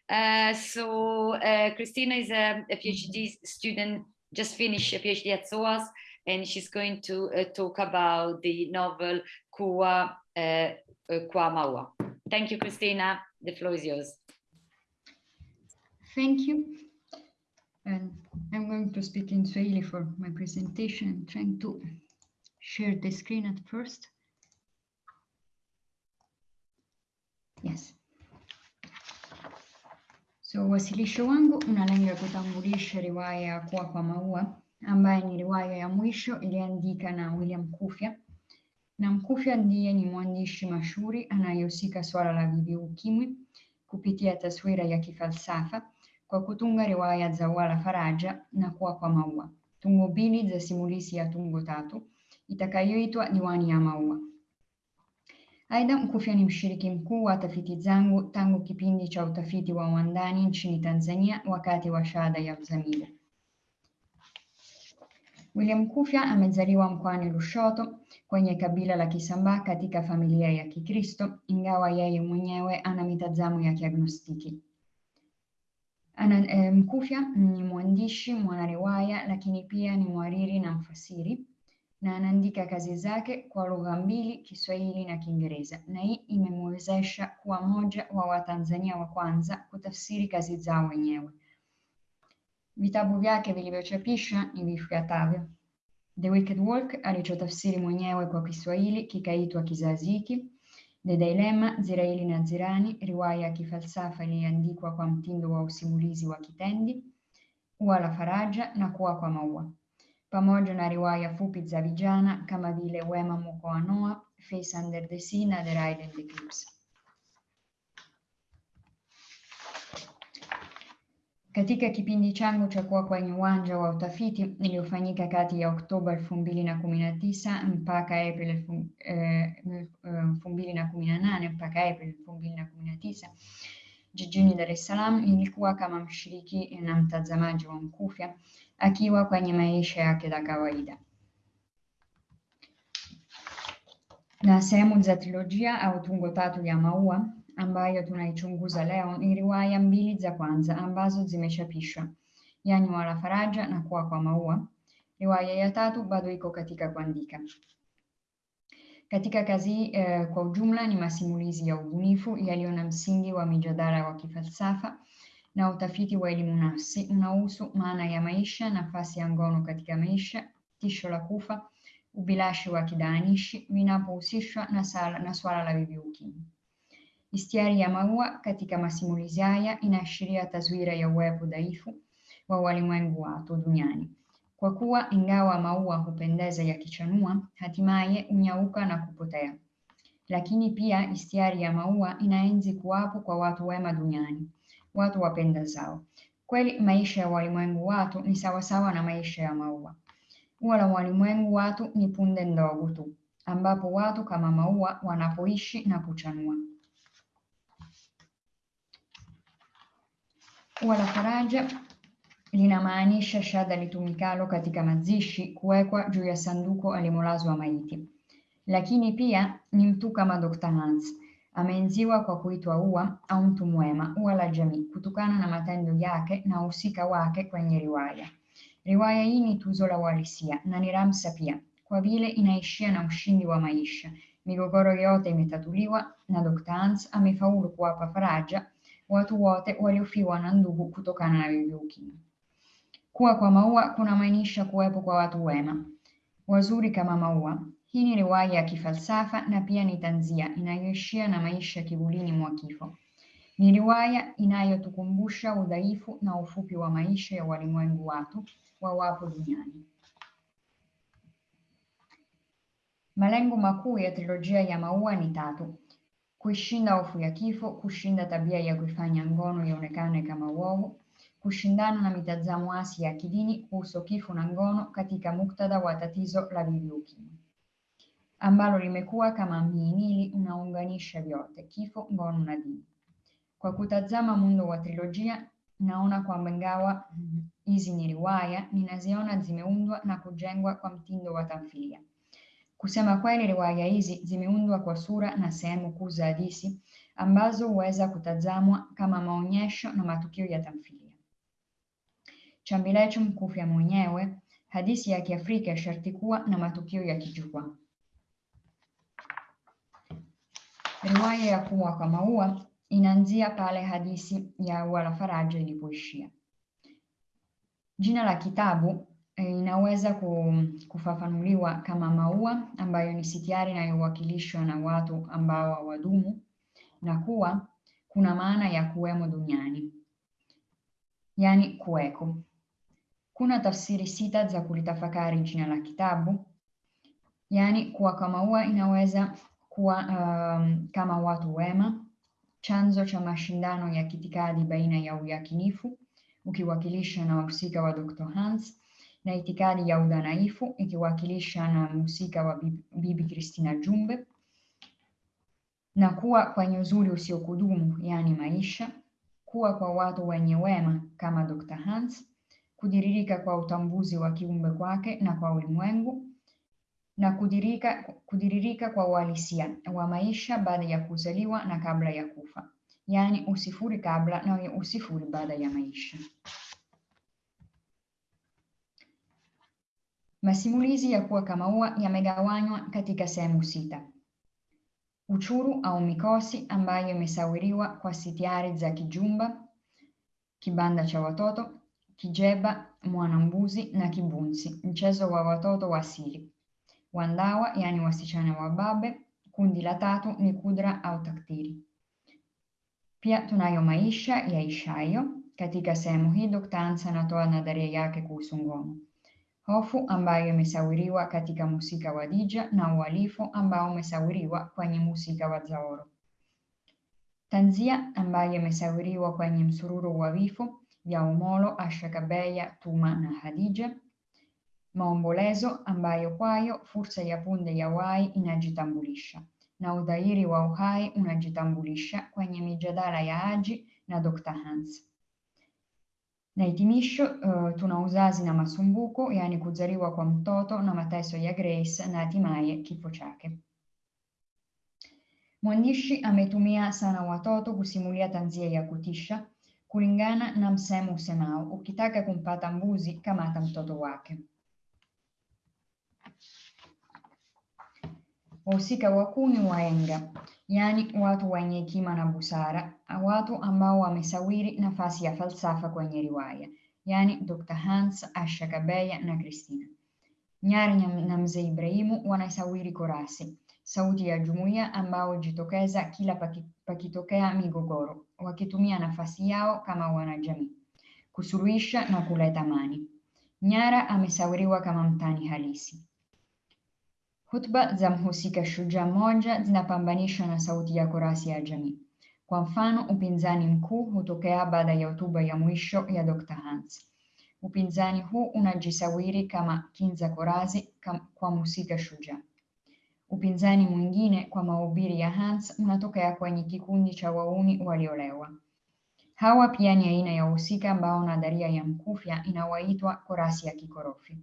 Uh, so uh, Cristina is a, a, PhD student, just finished a PhD at SOAS, and she's going to uh, talk about the novel Kua uh, Maua. Thank you, Christina. The floor is yours. Thank you. And I'm going to speak in Swahili for my presentation. I'm trying to share the screen at first. Yes. So wasilisho wangu unalenga kutambulisha riwaya ya Kuwa kwa Maua ambaye ni riwaya ya mwisho iliandika na William Mkufya. Na Mkufi ndiye ni mwandishi mashuhuri anayehusika swala la VVU ukimwi kupitia taswira ya kifalsafa kwa kutunga riwaya za Wala Faraja na Kuwa kwa Maua, tungo mbili za simulizi ya tungo tatu itakayoitwa Diwani ya Maua. Aidha, mkufia ni mshiriki mkuu wa tafiti zangu tangu kipindi cha utafiti wa wandani nchini Tanzania wakati wa shahada ya uzamivu. William Kufya amezaliwa mkoani Lushoto kwenye kabila la Kisambaa katika familia ya Kikristo, ingawa yeye mwenyewe ana mitazamo ya kiagnostiki. Ana, e, Mkufya ni mwandishi, mwanariwaya, lakini pia ni mwariri na mfasiri na anaandika kazi zake kwa lugha mbili, Kiswahili na Kiingereza, na hii imemwezesha kuwa mmoja wa Watanzania wa kwanza kutafsiri kazi zao wenyewe. Vitabu vyake vilivyochapishwa ni vifuatavyo: The Wicked Walk alichotafsiri mwenyewe kwa Kiswahili kikaitwa Kizazi Hiki, The Dilemma, Ziraili na Zirani, riwaya ya kifalsafa iliyoandikwa kwa mtindo wa usimulizi wa kitendi, Ua la Faraja na Kuwa kwa Maua. Pamoja na riwaya fupi za vijana kama vile Wema Face Under the Sea na The Ride and the Eclipse. Katika kipindi changu cha kuwa kwenye uwanja wa utafiti iliyofanyika kati ya Oktoba elfu mbili na kumi na tisa mpaka April elfu mbili na kumi na nane mpaka April elfu mbili na kumi na tisa jijini Dar es Salaam, nilikuwa kama mshiriki na mtazamaji wa Mkufya akiwa kwenye maisha yake ya kawaida. Na sehemu za trilojia au tungo tatu ya Maua ambayo tunaichunguza leo ni riwaya mbili za kwanza ambazo zimechapishwa. yani wala faraja na kuwa kwa maua. Riwaya ya tatu bado iko katika kuandika. Katika kazi eh, kwa ujumla ni masimulizi ya ubunifu yaliyo na msingi wa mijadala wa kifalsafa na utafiti wa elimu nafsi unahusu maana ya maisha, nafasi ya ngono katika maisha, tisho la kufa, ubilashi wa kidaanishi vinapohusishwa na, na swala la bibi ukimwi. Istiari ya maua katika masimulizi haya inaashiria taswira ya uwepo dhaifu wa walimwengu watu duniani, kwa kuwa ingawa maua hupendeza yakichanua, hatimaye hunyauka na kupotea. Lakini pia istiari ya maua inaenzi kuwapo kwa watu wema duniani, watu wapenda zao. Kweli maisha ya walimwengu watu ni sawasawa na maisha ya maua. Ua la walimwengu watu ni punde ndogo tu, ambapo watu kama maua wanapoishi na kuchanua. Ua la faraja linamaanisha shada litumikalo katika mazishi kuwekwa juu ya sanduku alimolazwa maiti. Lakini pia ni mtu kama Dr. Hans ameenziwa kwa kuitwa ua au mtu mwema, ua la jamii, kutokana na matendo yake na uhusika wake kwenye riwaya. Riwaya hii ni tuzo la uhalisia na ni pia, kwa vile inaishia na ushindi wa maisha. Migogoro yote imetatuliwa na Dr. Hans amefaulu kuwapa faraja watu wote waliofiwa na ndugu kutokana na bibi ukimwi. Kuwa kwa maua kunamaanisha kuwepo kwa watu wema wazuri kama maua. Hii ni riwaya ya kifalsafa na pia ni tanzia inayoishia na maisha kivulini mwa kifo. Ni riwaya inayotukumbusha udhaifu na ufupi wa maisha ya walimwengu watu wawapo duniani. Malengo makuu ya trilojia ya maua ni tatu: kuishinda hofu ya kifo, kushinda tabia ya kuifanya ngono ionekane kama uovu, kushindana na mitazamo hasi ya kidini kuhusu kifo na ngono katika muktadha wa tatizo la bibi ambalo limekuwa kama mhimili unaunganisha vyote: kifo, ngono na dini. Kwa kutazama muundo wa trilojia, naona kwamba ingawa hizi ni riwaya, ninaziona zimeundwa na kujengwa kwa mtindo wa tamthilia. Kusema kweli, riwaya hizi zimeundwa kwa sura na sehemu kuu za hadithi ambazo huweza kutazamwa kama maonyesho na matukio ya tamthilia. Chambilecho mkufya mwenyewe, hadithi ya Kiafrika sharti kuwa na matukio ya kijukwaa. Riwaya ya Kuwa kwa Maua inaanzia pale hadithi ya Ua la Faraja ilipoishia. Jina la kitabu inaweza kufafanuliwa kama maua ambayo ni sitiari inayowakilishwa na watu ambao hawadumu na kuwa kuna maana ya kuwemo duniani, yani kuweko. Kuna tafsiri sita za kulitafakari jina la kitabu, yani kuwa kwa maua inaweza kuwa um, kama watu wema, chanzo cha mashindano ya kitikadi baina ya uyakinifu ukiwakilisha na wahusika wa Dr. Hans na itikadi ya udhanaifu ikiwakilisha na mhusika wa Bibi, kristina Jumbe na kuwa kwenye uzuri usiokudumu yaani maisha, kuwa kwa watu wenye wema kama Dr. Hans, kudiririka kwa utambuzi wa kiumbe kwake na kwa ulimwengu na kudirika, kudiririka kwa uhalisia wa maisha baada ya kuzaliwa na kabla ya kufa, yaani usifuri kabla na usifuri baada ya maisha. Masimulizi ya Kuwa kama Ua yamegawanywa katika sehemu sita: uchuru au mikosi ambayo imesawiriwa kwa sitiari za kijumba, kibanda cha watoto, kijeba, mwanambuzi na kibunsi, mchezo wa watoto wa siri, wandawa yaani wasichana wa babe. Kundi la tatu ni kudra au taktiri. Pia tunayo maisha ya Ishayo. Katika sehemu hii Dr. Hans anatoa nadharia yake kuhusu ngono, hofu ambayo imesawiriwa katika mhusika wa Dija na uhalifu ambao umesawiriwa kwenye mhusika wa Zaoro, tanzia ambayo imesawiriwa kwenye msururu wa vifo vya Omolo, Ashakabeya, Tuma na Hadija, maombolezo ambayo kwayo fursa ya punde ya uhai inajitambulisha na udhahiri wa uhai unajitambulisha kwenye mijadala ya Haji na Dr. Hans. Na hitimisho, uh, tuna uzazi na masumbuko, yaani kuzaliwa kwa mtoto na mateso ya Grace na hatimaye kifo. Mwandishi ametumia sana watoto kusimulia tanzia ya kutisha kulingana na msemo usemao ukitaka kumpata mbuzi kamata mtoto wake. Wahusika wakuu ni wahenga, yaani watu wenye hekima na busara, watu ambao wamesawiri nafasi ya falsafa kwenye riwaya, yaani Dr. Hans, Asha Kabeya na Christina. Nyari na Mzee Ibrahimu wanasawiri korasi, sauti ya jumuiya ambao jitokeza kila paki, pakitokea migogoro, wakitumia nafasi yao kama wanajamii kusuluhisha na kuleta amani. Nyara amesawiriwa kama mtani halisi. Hutuba za mhusika shujaa mmoja zinapambanishwa na sauti ya korasi ya jamii. Kwa mfano, upinzani mkuu hutokea baada ya hotuba ya mwisho ya Dr. Hans. Upinzani huu unajisawiri kama kinza korasi kam, kwa mhusika shujaa. Upinzani mwingine kwa mahubiri ya Hans unatokea kwenye kikundi cha wauni waliolewa. Hawa pia ni aina ya wahusika ambao nadharia ya Mkufya inawaitwa korasi ya kikorofi.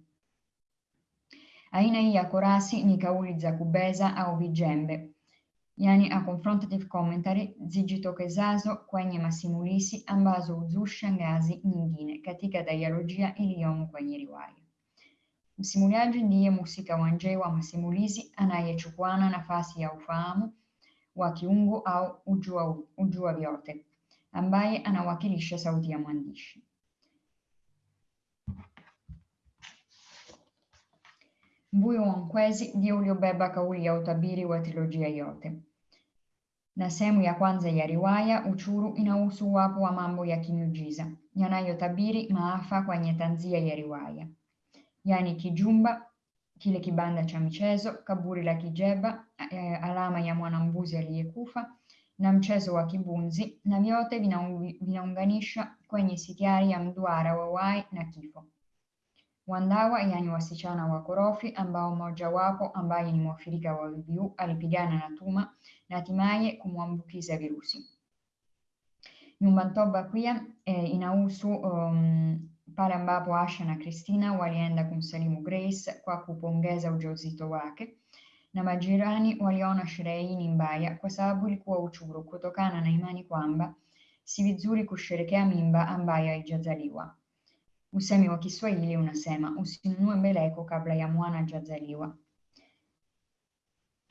Ni kauli za kubeza au vijembe, yani a confrontative commentary zijitokezazo kwenye masimulizi ambazo huzusha ngazi nyingine katika dialojia iliyomo kwenye riwaya. Msimuliaji ndiye mhusika wa nje wa masimulizi anayechukwana nafasi ya ufahamu wa kiungo au ujua, ujua vyote, ambaye anawakilisha sauti ya mwandishi. Mbuyo wa Nkwezi ndio uliobeba kauli ya utabiri wa trilojia yote. Na ya kwanza ya riwaya Uchuru inahusu uwapo wa mambo ya kimiujiza yanayotabiri maafa kwenye tanzia ya riwaya, yaani kijumba, kile kibanda cha michezo, kaburi la kijeba, eh, alama ya mwanambuzi aliyekufa na mchezo wa kibunzi, na vyote vinaunganisha kwenye sitiari ya mduara wa wai na kifo. Wandawa yaani wasichana wakorofi ambao mmojawapo ambaye ni mwathirika wa VVU alipigana na Tuma na hatimaye kumwambukiza virusi. Nyumba Ntoba pia eh, inahusu um, pale ambapo Asha na Christina walienda kumsalimu Grace kwa kupongeza ujauzito wake na majirani waliona sherehe hii ni mbaya kwa sababu ilikuwa uchuru kutokana na imani kwamba si vizuri kusherekea mimba ambayo haijazaliwa. Usemi wa Kiswahili unasema usinunue mbeleko kabla ya mwana hajazaliwa.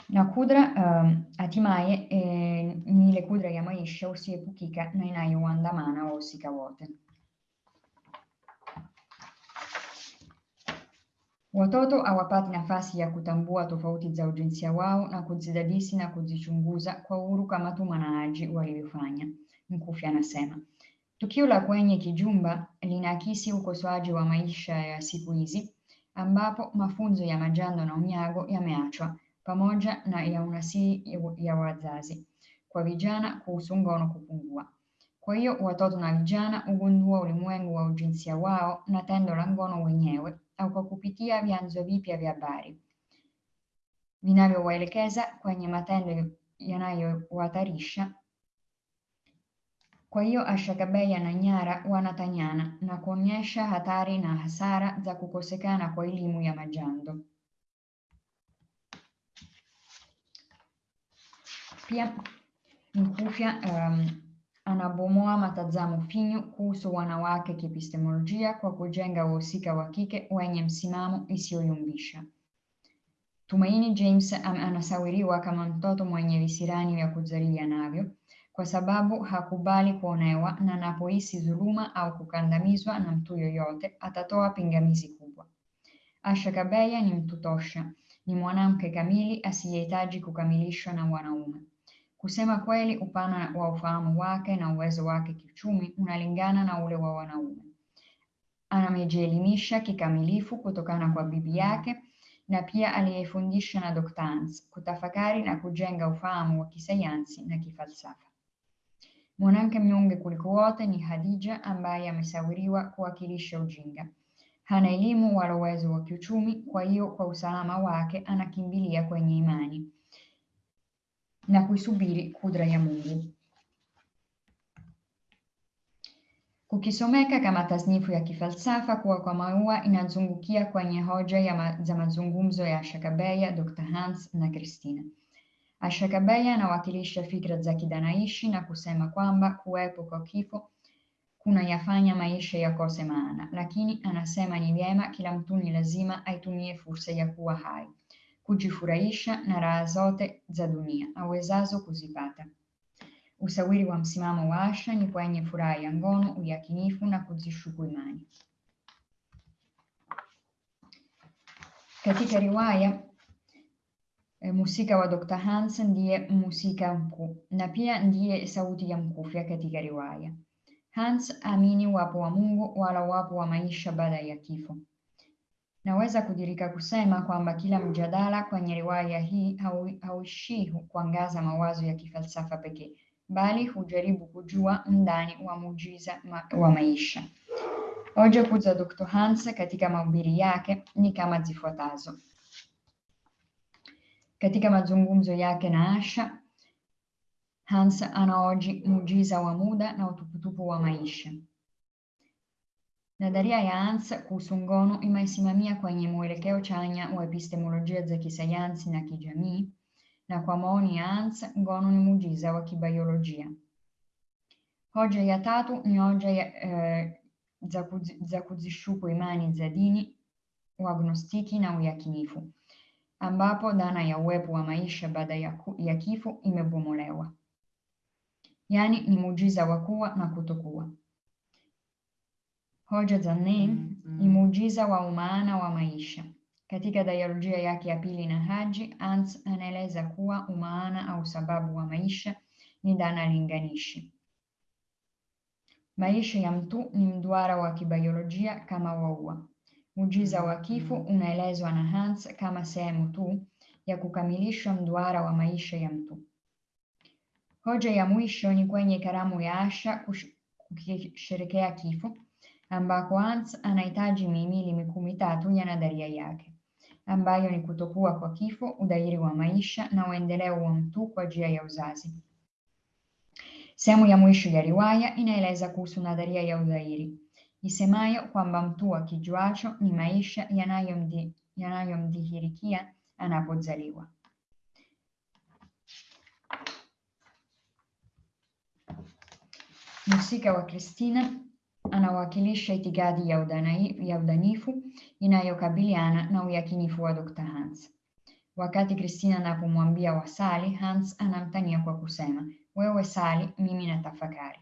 Na kudra um, hatimaye eh, ni ile kudra ya maisha usiepukika na inayoandamana wahusika wote. Watoto hawapati nafasi ya kutambua tofauti za ujinsia wao na kuzidadisi na kuzichunguza kwa uhuru kama tu na Haji walivyofanya. Mkufi anasema tukio la kwenye kijumba linaakisi ukosoaji wa maisha ya siku hizi ambapo mafunzo ya majando na unyago yameachwa pamoja na ya unasii ya wazazi kwa vijana kuhusu ngono kupungua. Kwa hiyo watoto na vijana hugundua ulimwengu wa ujinsia wao na tendo la ngono wenyewe au kwa kupitia vyanzo vipya vya habari vinavyowaelekeza kwenye matendo yanayohatarisha. Kwa hiyo na Nyara wanatanyana na kuonyesha hatari na hasara za kukosekana kwa elimu ya majando. Pia Mkufya um, anabomoa matazamo finyu kuhusu wanawake kiepistemolojia kwa kujenga wahusika wa kike wenye msimamo isiyoyumbisha. Tumaini James anasawiriwa kama mtoto mwenye visirani vya kuzalia navyo kwa sababu hakubali kuonewa na anapohisi dhuluma au kukandamizwa na mtu yoyote atatoa pingamizi kubwa. Asha Kabeya ni mtu tosha, ni mwanamke kamili asiyehitaji kukamilishwa na wanaume. Kusema kweli, upana wa ufahamu wake na uwezo wake kiuchumi unalingana na ule wa wanaume. Amejielimisha kikamilifu kutokana kwa bibi yake na pia aliyefundisha na Dr. Hans kutafakari na kujenga ufahamu wa kisayansi na kifalsafa. Mwanamke mnyonge kuliko wote ni Hadija ambaye amesawiriwa kuwakilisha ujinga. Hana elimu wala uwezo wa kiuchumi, kwa hiyo kwa usalama wake anakimbilia kwenye imani na kuisubiri kudra ya Mungu. Kukisomeka kama tasnifu ya kifalsafa kuwa kwa maua inazungukia kwenye hoja ma, za mazungumzo ya Shakabeya, Dr. Hans na Christina. Asha Kabeya anawakilisha fikra za kidanaishi na kusema kwamba kuwepo kwa kifo kunayafanya maisha yakose maana, lakini anasema ni vyema kila mtu ni lazima aitumie fursa ya kuwa hai, kujifurahisha na raha zote za dunia awezazo kuzipata. Usawiri wa msimamo wa Asha ni kwenye furaha ya ngono, uyakinifu na kuzishuku imani. Katika riwaya musika wa Dr. Hans ndiye musika mkuu na pia ndiye sauti ya mkufya katika riwaya. Hans amini wapo wa Mungu wala wapo wa maisha baada ya kifo. Naweza kudirika kusema kwamba kila mjadala kwenye riwaya hii hauishii kuangaza mawazo ya kifalsafa pekee, bali hujaribu kujua undani wa mujiza ma wa maisha. Hoja kuu za Dr. Hans katika mahubiri yake ni kama zifuatazo. Katika mazungumzo yake na Asha, Hans anaoji muujiza wa muda na utuputupu wa maisha. Nadharia ya Hans kuhusu ngono kwenye mwelekeo chanya wa epistemolojia za kisayansi na kijamii, na kwa maoni ya Hans, ngono ni muujiza wa kibiolojia. Hoja ya tatu ni hoja ya, eh, za kuzishuku imani za dini, uagnostiki na uyakinifu, ambapo dhana ya uwepo wa maisha baada ya, ya kifo imebomolewa. Yaani ni muujiza wa kuwa na kutokuwa. Hoja za nne ni muujiza wa umaana wa maisha. Katika dialojia yake ya pili na Haji, Hans anaeleza kuwa umaana au sababu wa maisha ni dhana linganishi. Maisha ya mtu ni mduara wa kibiolojia kama waua. Muujiza wa kifo unaelezwa na Hans kama sehemu tu ya kukamilisha mduara wa maisha ya mtu. Hoja ya mwisho ni kwenye karamu ya Asha kusherekea kifo ambako Hans anahitaji mihimili mikuu mitatu ya nadharia yake ambayo ni kutokuwa kwa kifo, udairi wa maisha na uendeleo wa mtu kwa njia ya uzazi. Sehemu ya mwisho ya riwaya inaeleza kuhusu nadharia ya udhahiri isemayo kwamba mtu akijuacho ni maisha yanayomdhihirikia yanayo anapozaliwa. Mhusika wa Kristina anawakilisha itikadi ya, udanai, ya udanifu inayokabiliana na uyakinifu wa Dr. Hans. Wakati Kristina anapomwambia wasali, Hans anamtania kwa kusema, wewe sali, mimi natafakari.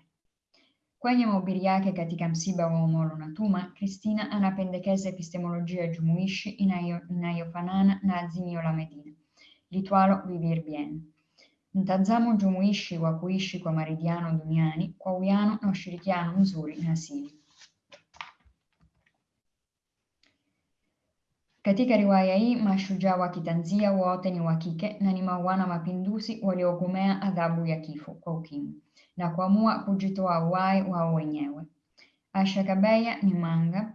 Kwenye mahubiri yake katika wa Omolo na Tuma, Kristina anapendekeza epistemolojia jumuishi inayofanana na azimio la Medina, litwalo vivir bien, mtazamo jumuishi wa kuishi kwa maridhiano duniani kwa uwiano na ushirikiano mzuri na asili. Katika riwaya hii mashujaa wa kitanzia wote ni wa kike na ni mauana mapinduzi waliogomea adhabu ya kifo kwa ukimwi na kuamua kujitoa uhai wao wenyewe. Asha Kabeya ni manga,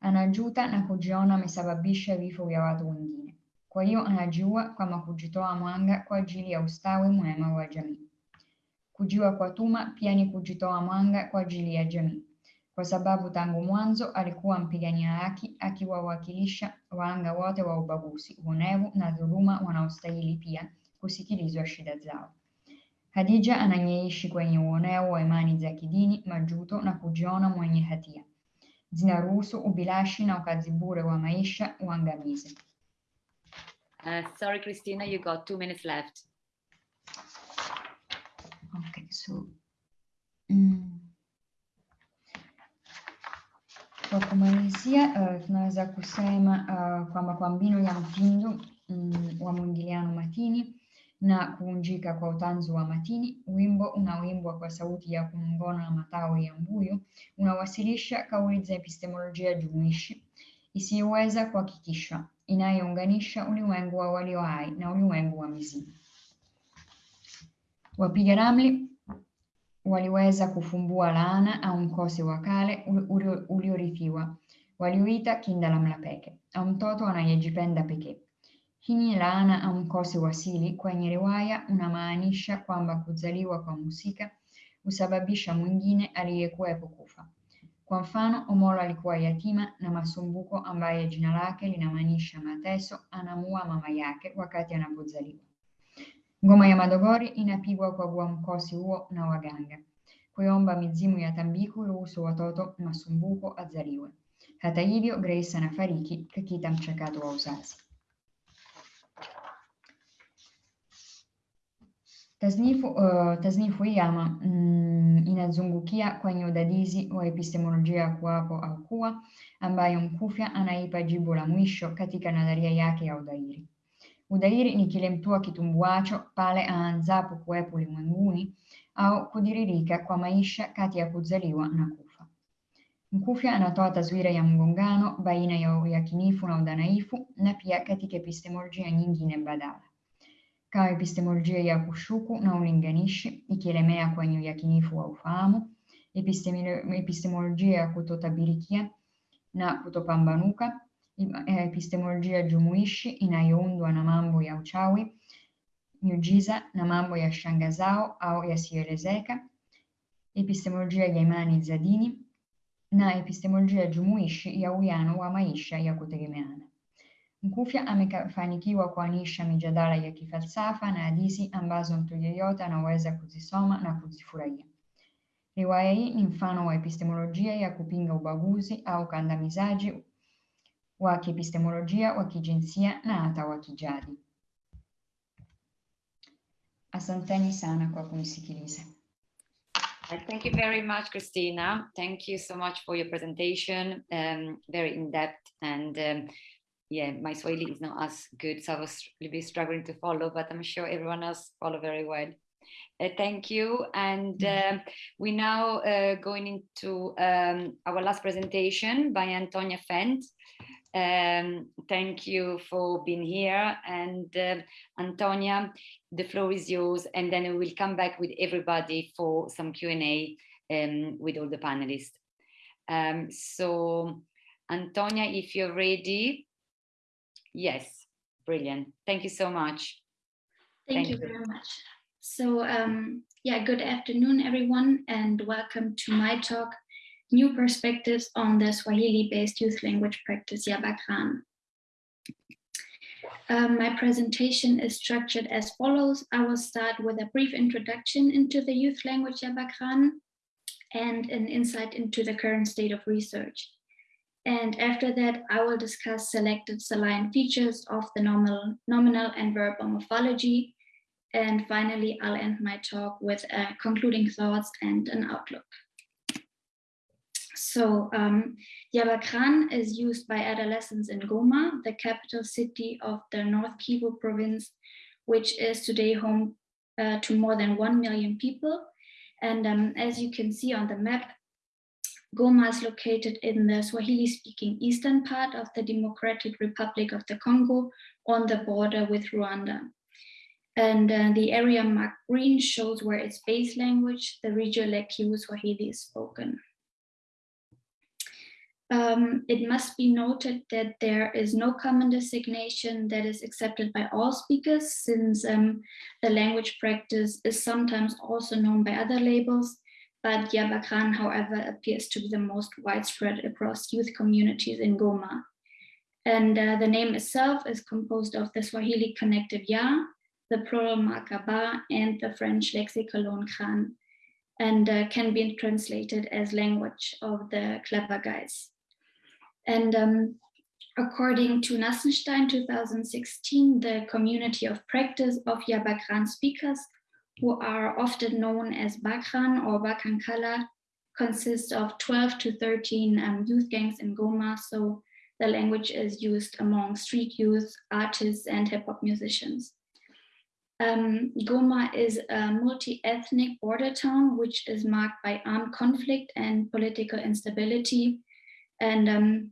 anajuta na kujiona amesababisha vifo vya watu wengine. Kwa hiyo anajua kama kujitoa mwanga kwa ajili ya ustawi mwema wa jamii. Kujiwa kwa Tuma pia ni kujitoa mwanga kwa ajili ya jamii, kwa sababu tangu mwanzo alikuwa mpigania haki, akiwawakilisha wahanga wote wa ubaguzi, uonevu na dhuluma wanaostahili pia kusikilizwa shida zao. Khadija anayeishi kwenye uonevu wa imani za kidini, majuto na kujiona mwenye hatia, zinaruhusu ubilashi na ukazi bure wa maisha uangamize. Uh, sorry, Christina, you got two minutes left. Okay, so mm, kwa kumalizia uh, tunaweza kusema uh, kwamba kwa mbinu ya mtindo mm, wa mwingiliano matini na kuunjika kwa utanzu wa matini, wimbo unaoimbwa kwa sauti ya kunong'ona na matawi ya mbuyu unawasilisha kauli za epistemolojia jumuishi isiyoweza kuhakikishwa inayounganisha ulimwengu wa walio hai na ulimwengu wa mizimu. Wapiga ramli waliweza kufumbua laana au mkosi wa kale uliorithiwa, Waliuita kinda la mlapeke au mtoto anayejipenda pekee. Hii laana au mkosi wa asili. kwenye riwaya unamaanisha kwamba kuzaliwa kwa mhusika husababisha mwingine aliyekuwepo kufa. Kwa mfano, Omolo alikuwa yatima na Masumbuko ambaye jina lake linamaanisha mateso, anamuua mama yake wakati anapozaliwa. Ngoma ya Madogori inapigwa kwa kuwa mkosi huo na waganga. kuomba mizimu ya Tambiku ruhusu watoto masumbuko azaliwe. Hata hivyo, Grace anafariki kakita mchakato wa uzazi. Tasnifu, uh, tasnifu hii ama mm, inazungukia kwenye udadisi wa epistemolojia kuwapo au kuwa, ambayo Mkufya anaipa jibu la mwisho katika nadharia yake ya udhairi. Udhairi ni kile mtu kitumbuacho pale aanzapo kuwepo ulimwenguni au kudiririka kwa maisha kati ya kuzaliwa na kufa. Mkufya anatoa taswira ya mgongano baina ya uyakinifu na udhanaifu na pia katika epistemolojia nyingine badala kama epistemolojia ya kushuku na ulinganishi ikielemea kwenye uyakinifu wa ufahamu, epistemolojia ya kutotabirikia na kutopambanuka, epistemolojia jumuishi inayoundwa na mambo ya uchawi, miujiza na mambo ya shangazao au yasiyoelezeka, epistemolojia ya imani za dini na epistemolojia jumuishi ya uwiano wa maisha ya kutegemeana. Mkufya amefanikiwa kuanisha mijadala ya kifalsafa na hadithi ambazo mtu yeyote anaweza kuzisoma na kuzifurahia. Riwaya hii ni mfano wa epistemolojia ya kupinga ubaguzi au kandamizaji wa kiepistemolojia wa kijinsia na hata wa. Asanteni sana kwa kunisikiliza. Thank you very much, Christina. Thank you so much for your presentation. Um, very in-depth and um, yeah, my Swahili is not as good, so I was really struggling to follow, but I'm sure everyone else follow very well. Uh, thank you. And uh, we now uh, going into um, our last presentation by Antonia Fent. Um, thank you for being here. And Antonia, the floor is yours. And then we will come back with everybody for some Q&A um, with all the panelists. Um, so Antonia, if you're ready, Yes, brilliant. Thank you so much. Thank, Thank you, you very much. So um, yeah, good afternoon, everyone, and welcome to my talk, New Perspectives on the Swahili-based youth language practice Yabakran. Um, my presentation is structured as follows. I will start with a brief introduction into the youth language Yabakran and an insight into the current state of research. And after that, I will discuss selected saline features of the nominal, nominal and verbal morphology. And finally, I'll end my talk with uh, concluding thoughts and an outlook. So um, Yabakran is used by adolescents in Goma, the capital city of the North Kivu province, which is today home uh, to more than 1 million people. And um, as you can see on the map, Goma is located in the Swahili-speaking eastern part of the Democratic Republic of the Congo on the border with Rwanda. And uh, the area marked green shows where its base language, the regional Kivu Swahili is spoken. Um, it must be noted that there is no common designation that is accepted by all speakers since um, the language practice is sometimes also known by other labels but Yabakran, however, appears to be the most widespread across youth communities in Goma. And uh, the name itself is composed of the Swahili connective ya, the plural makaba, and the French lexicon kran, and uh, can be translated as language of the clever guys. And um, according to Nassenstein 2016, the community of practice of Yabakran speakers who are often known as Bakran or Bakankala, consists of 12 to 13 um, youth gangs in Goma. So the language is used among street youth, artists, and hip hop musicians. Um, Goma is a multi-ethnic border town, which is marked by armed conflict and political instability. And um,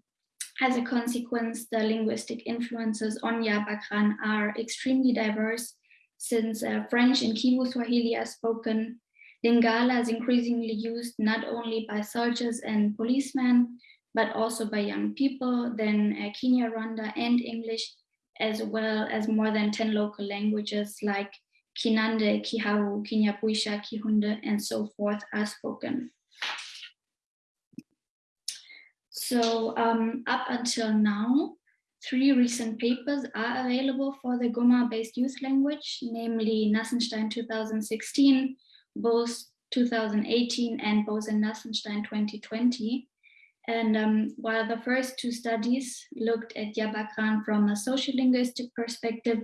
as a consequence, the linguistic influences on Yabakran are extremely diverse since uh, French and Kivu Swahili are spoken, Lingala is increasingly used not only by soldiers and policemen, but also by young people, then uh, Kinyarwanda and English, as well as more than 10 local languages like Kinande, Kihavu, Kinyabwisha, Kihunde, and so forth are spoken. So um, up until now, Three recent papers are available for the Goma-based youth language, namely Nassenstein 2016, Bose 2018 and Bose and Nassenstein 2020. And um, while the first two studies looked at Yabakran from a sociolinguistic perspective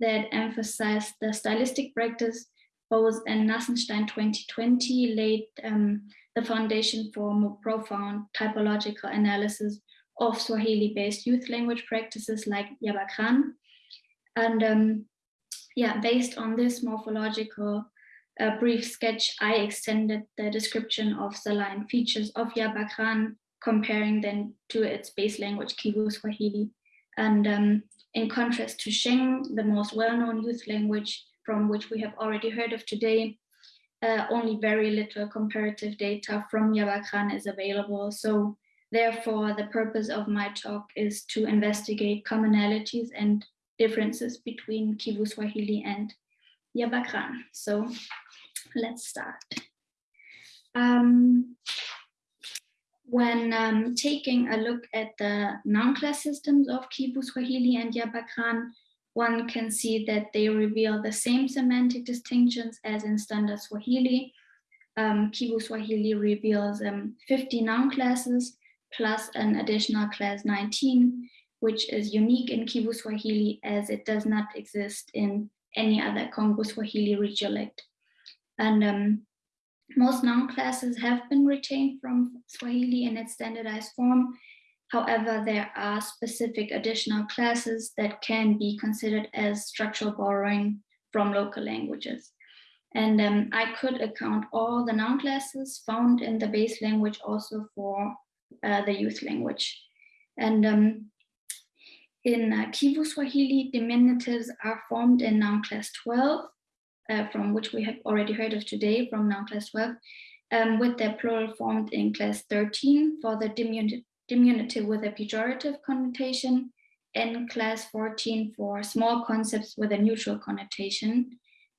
that emphasized the stylistic practice, Bose and Nassenstein 2020 laid um, the foundation for more profound typological analysis of Swahili-based youth language practices like Yabakran. And um, yeah, based on this morphological uh, brief sketch, I extended the description of the line features of Yabakran, comparing them to its base language, Kivu Swahili. And um, in contrast to Sheng, the most well-known youth language from which we have already heard of today, uh, only very little comparative data from Yabakran is available. So therefore, the purpose of my talk is to investigate commonalities and differences between Kivu Swahili and Yabakran. So let's start. Um, when um, taking a look at the noun class systems of Kivu Swahili and Yabakran, one can see that they reveal the same semantic distinctions as in standard Swahili. Um, Kivu Swahili reveals um, 50 noun classes plus an additional class 19, which is unique in Kivu Swahili as it does not exist in any other Congo Swahili regiolect. And um, most noun classes have been retained from Swahili in its standardized form. However, there are specific additional classes that can be considered as structural borrowing from local languages. And um, I could account all the noun classes found in the base language also for uh, the youth language. And um, in uh, Kivu Swahili, diminutives are formed in noun class 12, uh, from which we have already heard of today from noun class 12, um, with their plural formed in class 13 for the diminutive, diminutive with a pejorative connotation, and class 14 for small concepts with a neutral connotation.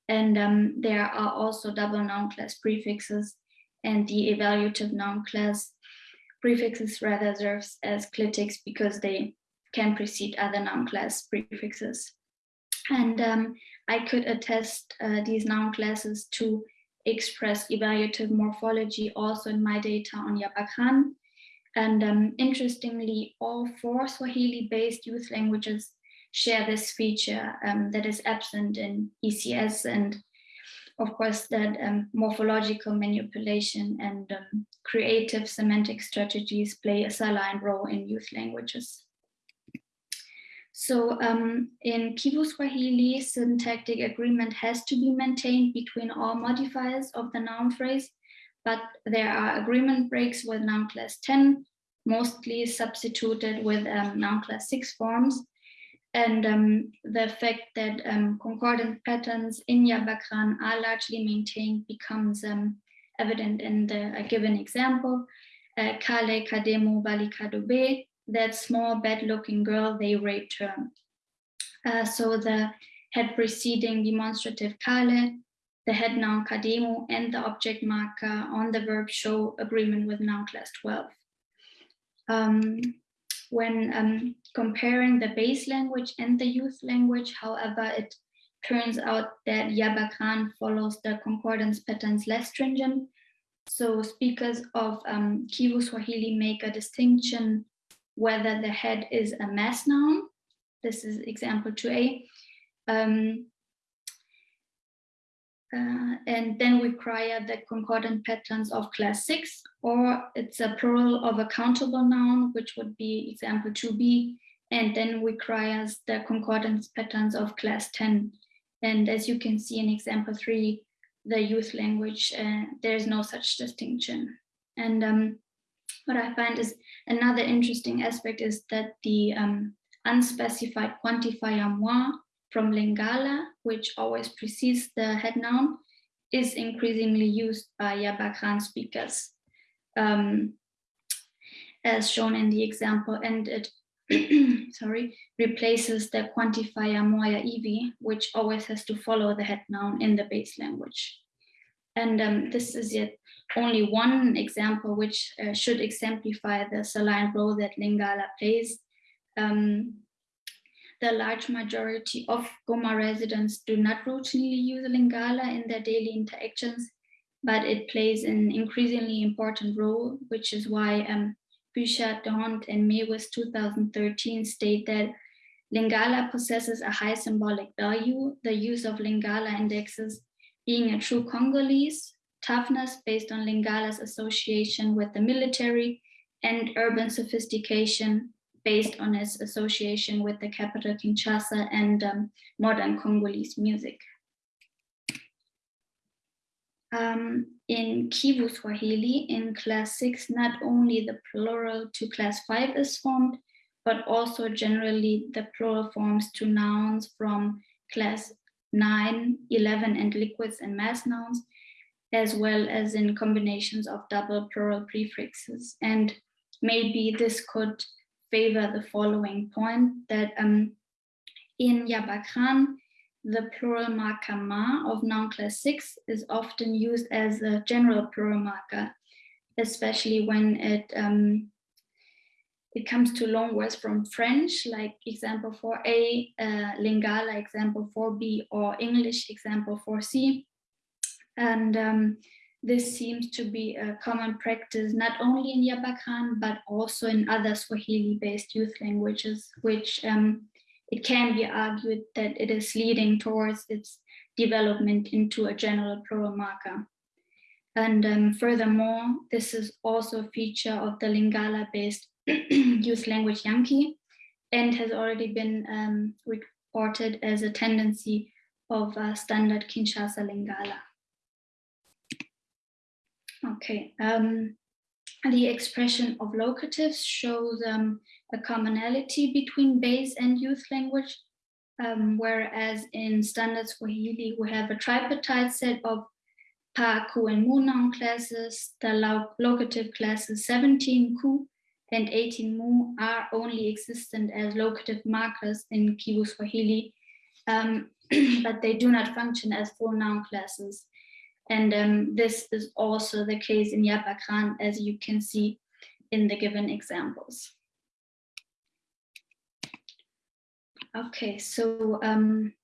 And um, there are also double noun class prefixes and the evaluative noun class prefixes rather serves as clitics because they can precede other noun class prefixes. And um, I could attest uh, these noun classes to express evaluative morphology also in my data on Yabakran. And um, interestingly, all four Swahili-based youth languages share this feature um, that is absent in ECS and of course that um, morphological manipulation and um, creative semantic strategies play a salient role in youth languages. So um, in Kivu Swahili, syntactic agreement has to be maintained between all modifiers of the noun phrase, but there are agreement breaks with noun class 10, mostly substituted with um, noun class 6 forms. And um, the fact that um, concordant patterns in Yabakran are largely maintained becomes um, evident in the given example. Uh, Kale Kademo Balikadobe that small bad looking girl they raped her. Uh, so the head preceding demonstrative kale, the head noun kademu, and the object marker on the verb show agreement with noun class 12. Um, when um, comparing the base language and the youth language, however, it turns out that Yabakran follows the concordance patterns less stringent. So speakers of um, Kivu Swahili make a distinction whether the head is a mass noun. This is example 2a. Um, uh, and then we require the concordant patterns of class 6, or it's a plural of a countable noun, which would be example 2b, and then requires the concordance patterns of class 10. And as you can see in example 3, the youth language, uh, there's no such distinction. And um, what I find is another interesting aspect is that the um, unspecified quantifier moi from Lingala, which always precedes the head noun, is increasingly used by Yabakran speakers, um, as shown in the example, and it [CLEARS THROAT] sorry, replaces the quantifier moya ivi, which always has to follow the head noun in the base language. And um, this is yet only one example which uh, should exemplify the salient role that Lingala plays. Um, the large majority of Goma residents do not routinely use Lingala in their daily interactions. but it plays an increasingly important role, which is why um, Bouchard, D'Hondt, and Mewis 2013 state that Lingala possesses a high symbolic value, the use of Lingala indexes being a true Congolese, toughness based on Lingala's association with the military, and urban sophistication based on its association with the capital Kinshasa and um, modern Congolese music. Um, in Kivu Swahili, in class six, not only the plural to class five is formed, but also generally the plural forms to nouns from class 9, 11, and liquids and mass nouns, as well as in combinations of double plural prefixes. And maybe this could favor the following point that um, in Yabakran, the plural marker ma of noun class 6 is often used as a general plural marker, especially when it um, it comes to long words from French, like example 4a, uh, Lingala example 4b, or English example 4c. And um, this seems to be a common practice not only in Yabakran, but also in other Swahili-based youth languages, which um, it can be argued that it is leading towards its development into a general plural marker. And um, furthermore, this is also a feature of the Lingala-based [CLEARS THROAT] youth language Yankee and has already been um, reported as a tendency of uh, standard Kinshasa Lingala. Okay, um, the expression of locatives shows um, a commonality between base and youth language, um, whereas in standard Swahili, we have a tripartite set of Pa, Ku, and Mu noun classes, the locative classes 17 Ku and 18 Mu are only existent as locative markers in Kivu Swahili, um, [CLEARS THROAT] but they do not function as full noun classes. And um, this is also the case in Yabakran, as you can see in the given examples. Okay, so um,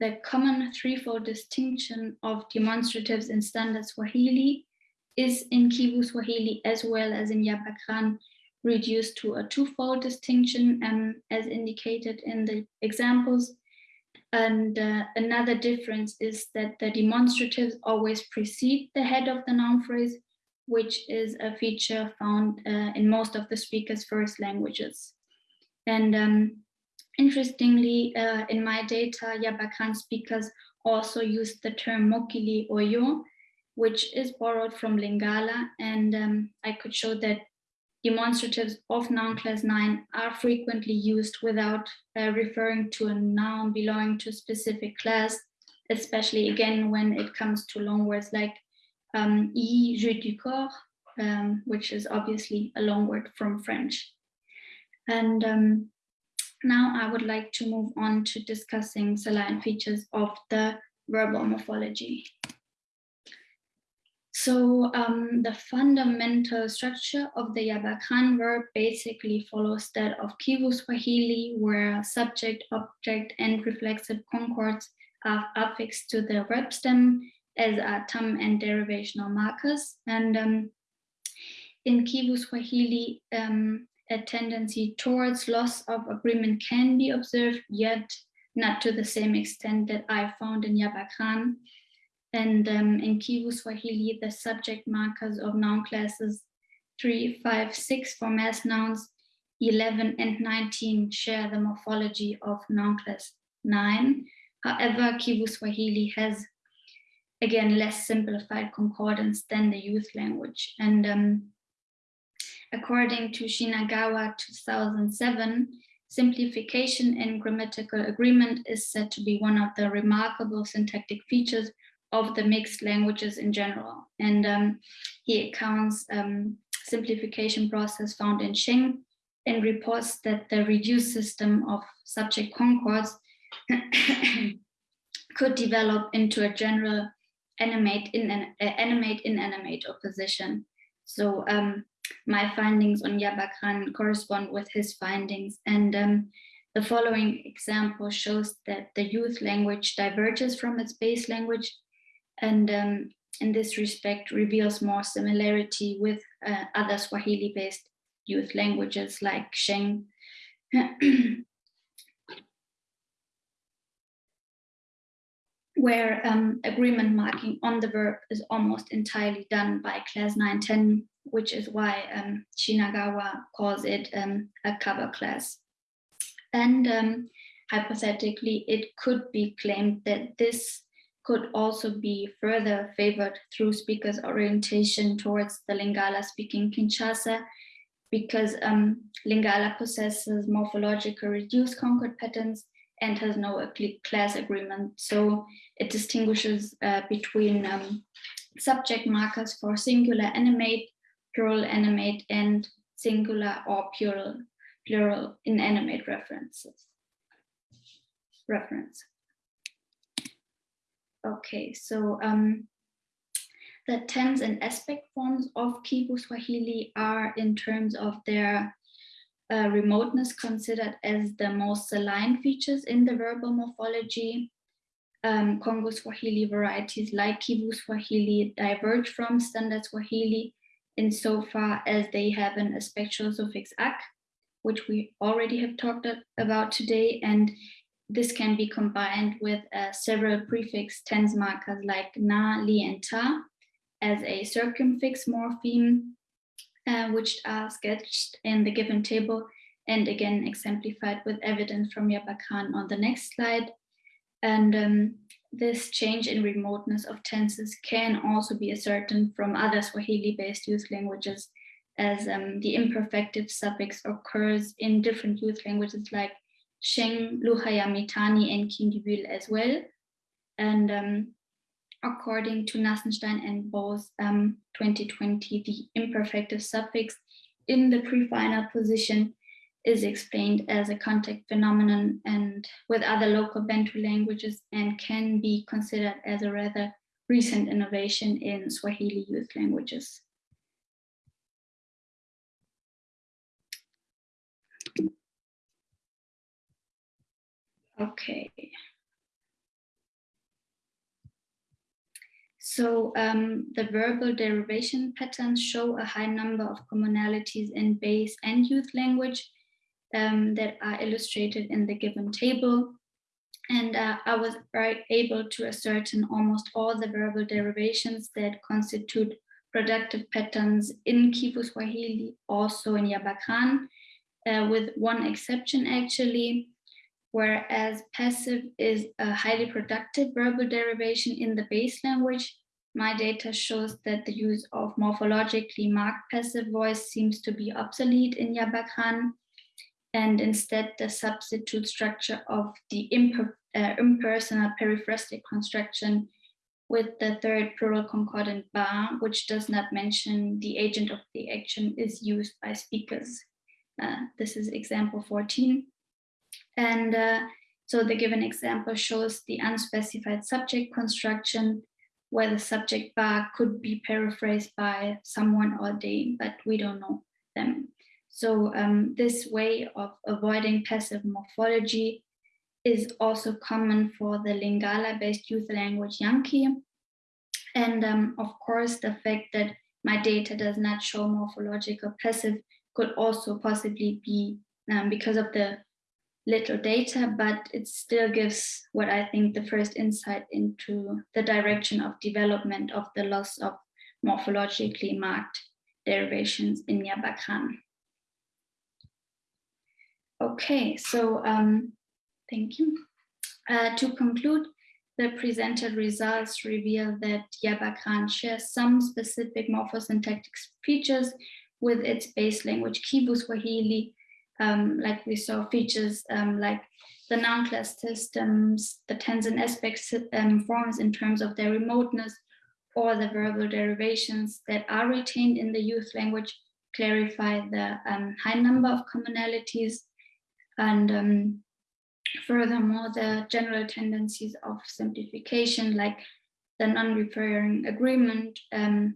the common threefold distinction of demonstratives in standard Swahili is in Kivu Swahili as well as in Yabakran reduced to a twofold distinction um, as indicated in the examples. And uh, another difference is that the demonstratives always precede the head of the noun phrase, which is a feature found uh, in most of the speaker's first languages. And um, interestingly, uh, in my data, Yabakran speakers also use the term mokili oyo, which is borrowed from Lingala. And um, I could show that demonstratives of noun class 9 are frequently used without uh, referring to a noun belonging to a specific class, especially again when it comes to long words like um, i, jeu du corps, um, which is obviously a long word from French. And um, now I would like to move on to discussing salient features of the verbal morphology. So um, the fundamental structure of the Yabakran verb basically follows that of Kivu Swahili, where subject, object, and reflexive concords are affixed to the verb stem, as are tam and derivational markers. And um, in Kivu Swahili, um, a tendency towards loss of agreement can be observed, yet not to the same extent that I found in Yabakran. And um, in Kivu Swahili, the subject markers of noun classes 3, 5, 6 for mass nouns, 11 and 19 share the morphology of noun class 9. However, Kivu Swahili has, again, less simplified concordance than the youth language. And um, according to Shinagawa 2007, simplification in grammatical agreement is said to be one of the remarkable syntactic features of the mixed languages in general. And um, he accounts um, simplification process found in Sheng and reports that the reduced system of subject concords [COUGHS] could develop into a general animate in an uh, animate inanimate opposition. So um, my findings on Yabakran correspond with his findings and um, the following example shows that the youth language diverges from its base language and um, in this respect reveals more similarity with uh, other Swahili-based youth languages like Sheng. [CLEARS THROAT] where um, agreement marking on the verb is almost entirely done by class 910, which is why um, Shinagawa calls it um, a cover class. And um, hypothetically, it could be claimed that this could also be further favored through speakers' orientation towards the Lingala speaking Kinshasa, because um, Lingala possesses morphological reduced concord patterns and has no class agreement. So it distinguishes uh, between um, subject markers for singular animate, plural animate, and singular or plural, plural inanimate references. Reference. Okay, so um, the tense and aspect forms of Kivu Swahili are in terms of their uh, remoteness considered as the most saline features in the verbal morphology. Um, Congo Swahili varieties like Kivu Swahili diverge from standard Swahili insofar as they have an aspectual suffix ak, which we already have talked about today, and this can be combined with uh, several prefix tense markers like na, li, and ta as a circumfix morpheme, uh, which are sketched in the given table and again exemplified with evidence from Yaba Khan on the next slide. And um, this change in remoteness of tenses can also be ascertained from other Swahili-based youth languages as um, the imperfective suffix occurs in different youth languages like Sheng, Lugha ya Mitaani, and Kindubile as well. And um, according to Nassenstein and Bose um, 2020, the imperfective suffix in the prefinal position is explained as a contact phenomenon and with other local Bantu languages and can be considered as a rather recent innovation in Swahili youth languages. Okay. So um, the verbal derivation patterns show a high number of commonalities in base and youth language um, that are illustrated in the given table. And uh, I was able to ascertain almost all the verbal derivations that constitute productive patterns in Kivu Swahili, also in Yabakran, uh, with one exception actually, whereas passive is a highly productive verbal derivation in the base language, my data shows that the use of morphologically marked passive voice seems to be obsolete in Yabakran, and instead the substitute structure of the imper uh, impersonal periphrastic construction with the third plural concordant ba, which does not mention the agent of the action is used by speakers. Uh, this is example 14. And uh, so the given example shows the unspecified subject construction where the subject bar could be paraphrased by someone or they, but we don't know them. So um, this way of avoiding passive morphology is also common for the Lingala-based youth language Yankee. And um, of course, the fact that my data does not show morphological passive could also possibly be um, because of the little data, but it still gives what I think the first insight into the direction of development of the loss of morphologically marked derivations in Yabakran. Okay, so um, thank you. Uh, to conclude, the presented results reveal that Yabakran shares some specific morphosyntactic features with its base language Kivu Swahili, um, like we saw features um, like the noun class systems, the tense and aspect um, forms in terms of their remoteness, or the verbal derivations that are retained in the youth language clarify the um, high number of commonalities and um, furthermore, the general tendencies of simplification, like the non-referring agreement um,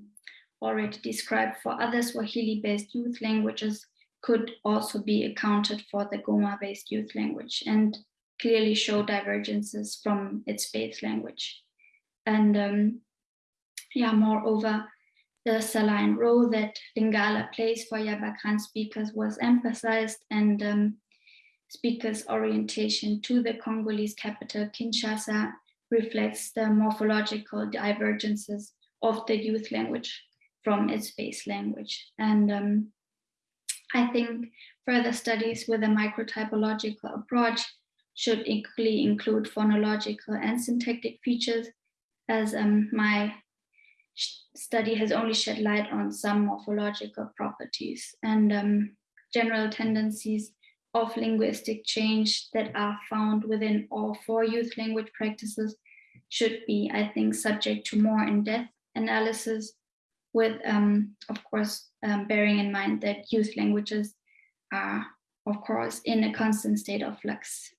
already described for other Swahili-based youth languages, could also be accounted for the Goma-based youth language and clearly show divergences from its base language. And um, yeah, moreover, the saline role that Lingala plays for Yabakran speakers was emphasized and um, speakers' orientation to the Congolese capital, Kinshasa, reflects the morphological divergences of the youth language from its base language. And um, I think further studies with a microtypological approach should equally include phonological and syntactic features as um, my study has only shed light on some morphological properties and um, general tendencies of linguistic change that are found within all four youth language practices should be, I think, subject to more in-depth analysis with, um, of course, um, bearing in mind that youth languages are, of course, in a constant state of flux.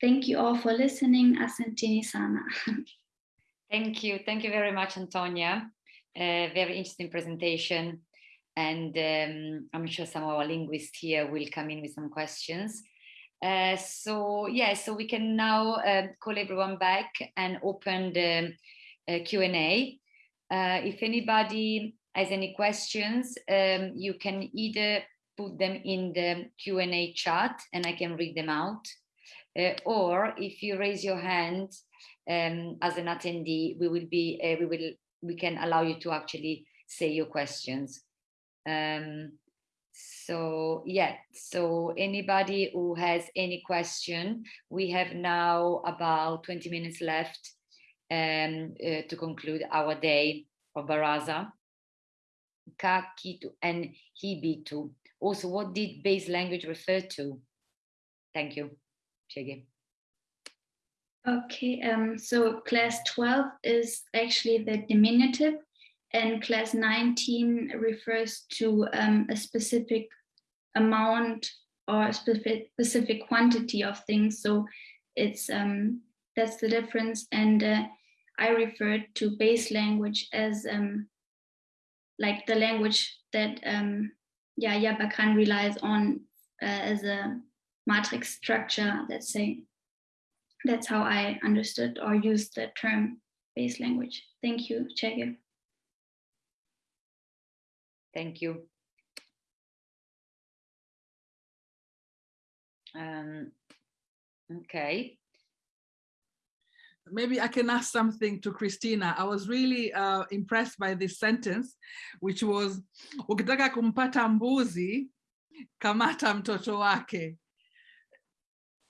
Thank you all for listening. Asanteni sana. [LAUGHS] Thank you. Thank you very much, Antonia. Uh, very interesting presentation. And um, I'm sure some of our linguists here will come in with some questions. Uh, so yeah, so we can now uh, call everyone back and open the uh, Q&A. Uh, if anybody has any questions, um, you can either put them in the Q&A chat and I can read them out. Uh, or if you raise your hand um, as an attendee, we will be, uh, we will, we can allow you to actually say your questions. Um, so yeah, so anybody who has any question, we have now about 20 minutes left um, uh, to conclude our day of Baraza. Kakitu and Hibitu. Also, what did base language refer to? Thank you. Chege. Okay, um, so class 12 is actually the diminutive and class 19 refers to um, a specific amount or a specific, specific quantity of things. So it's um, that's the difference. And uh, I referred to base language as um, like the language that um, yeah, Yabakran relies on uh, as a matrix structure, let's say. That's how I understood or used the term base language. Thank you, Chege. Thank you. Um, okay. Maybe I can ask something to Christina. I was really uh, impressed by this sentence, which was, ukitaka kumpata mbuzi, kamata mtoto wake.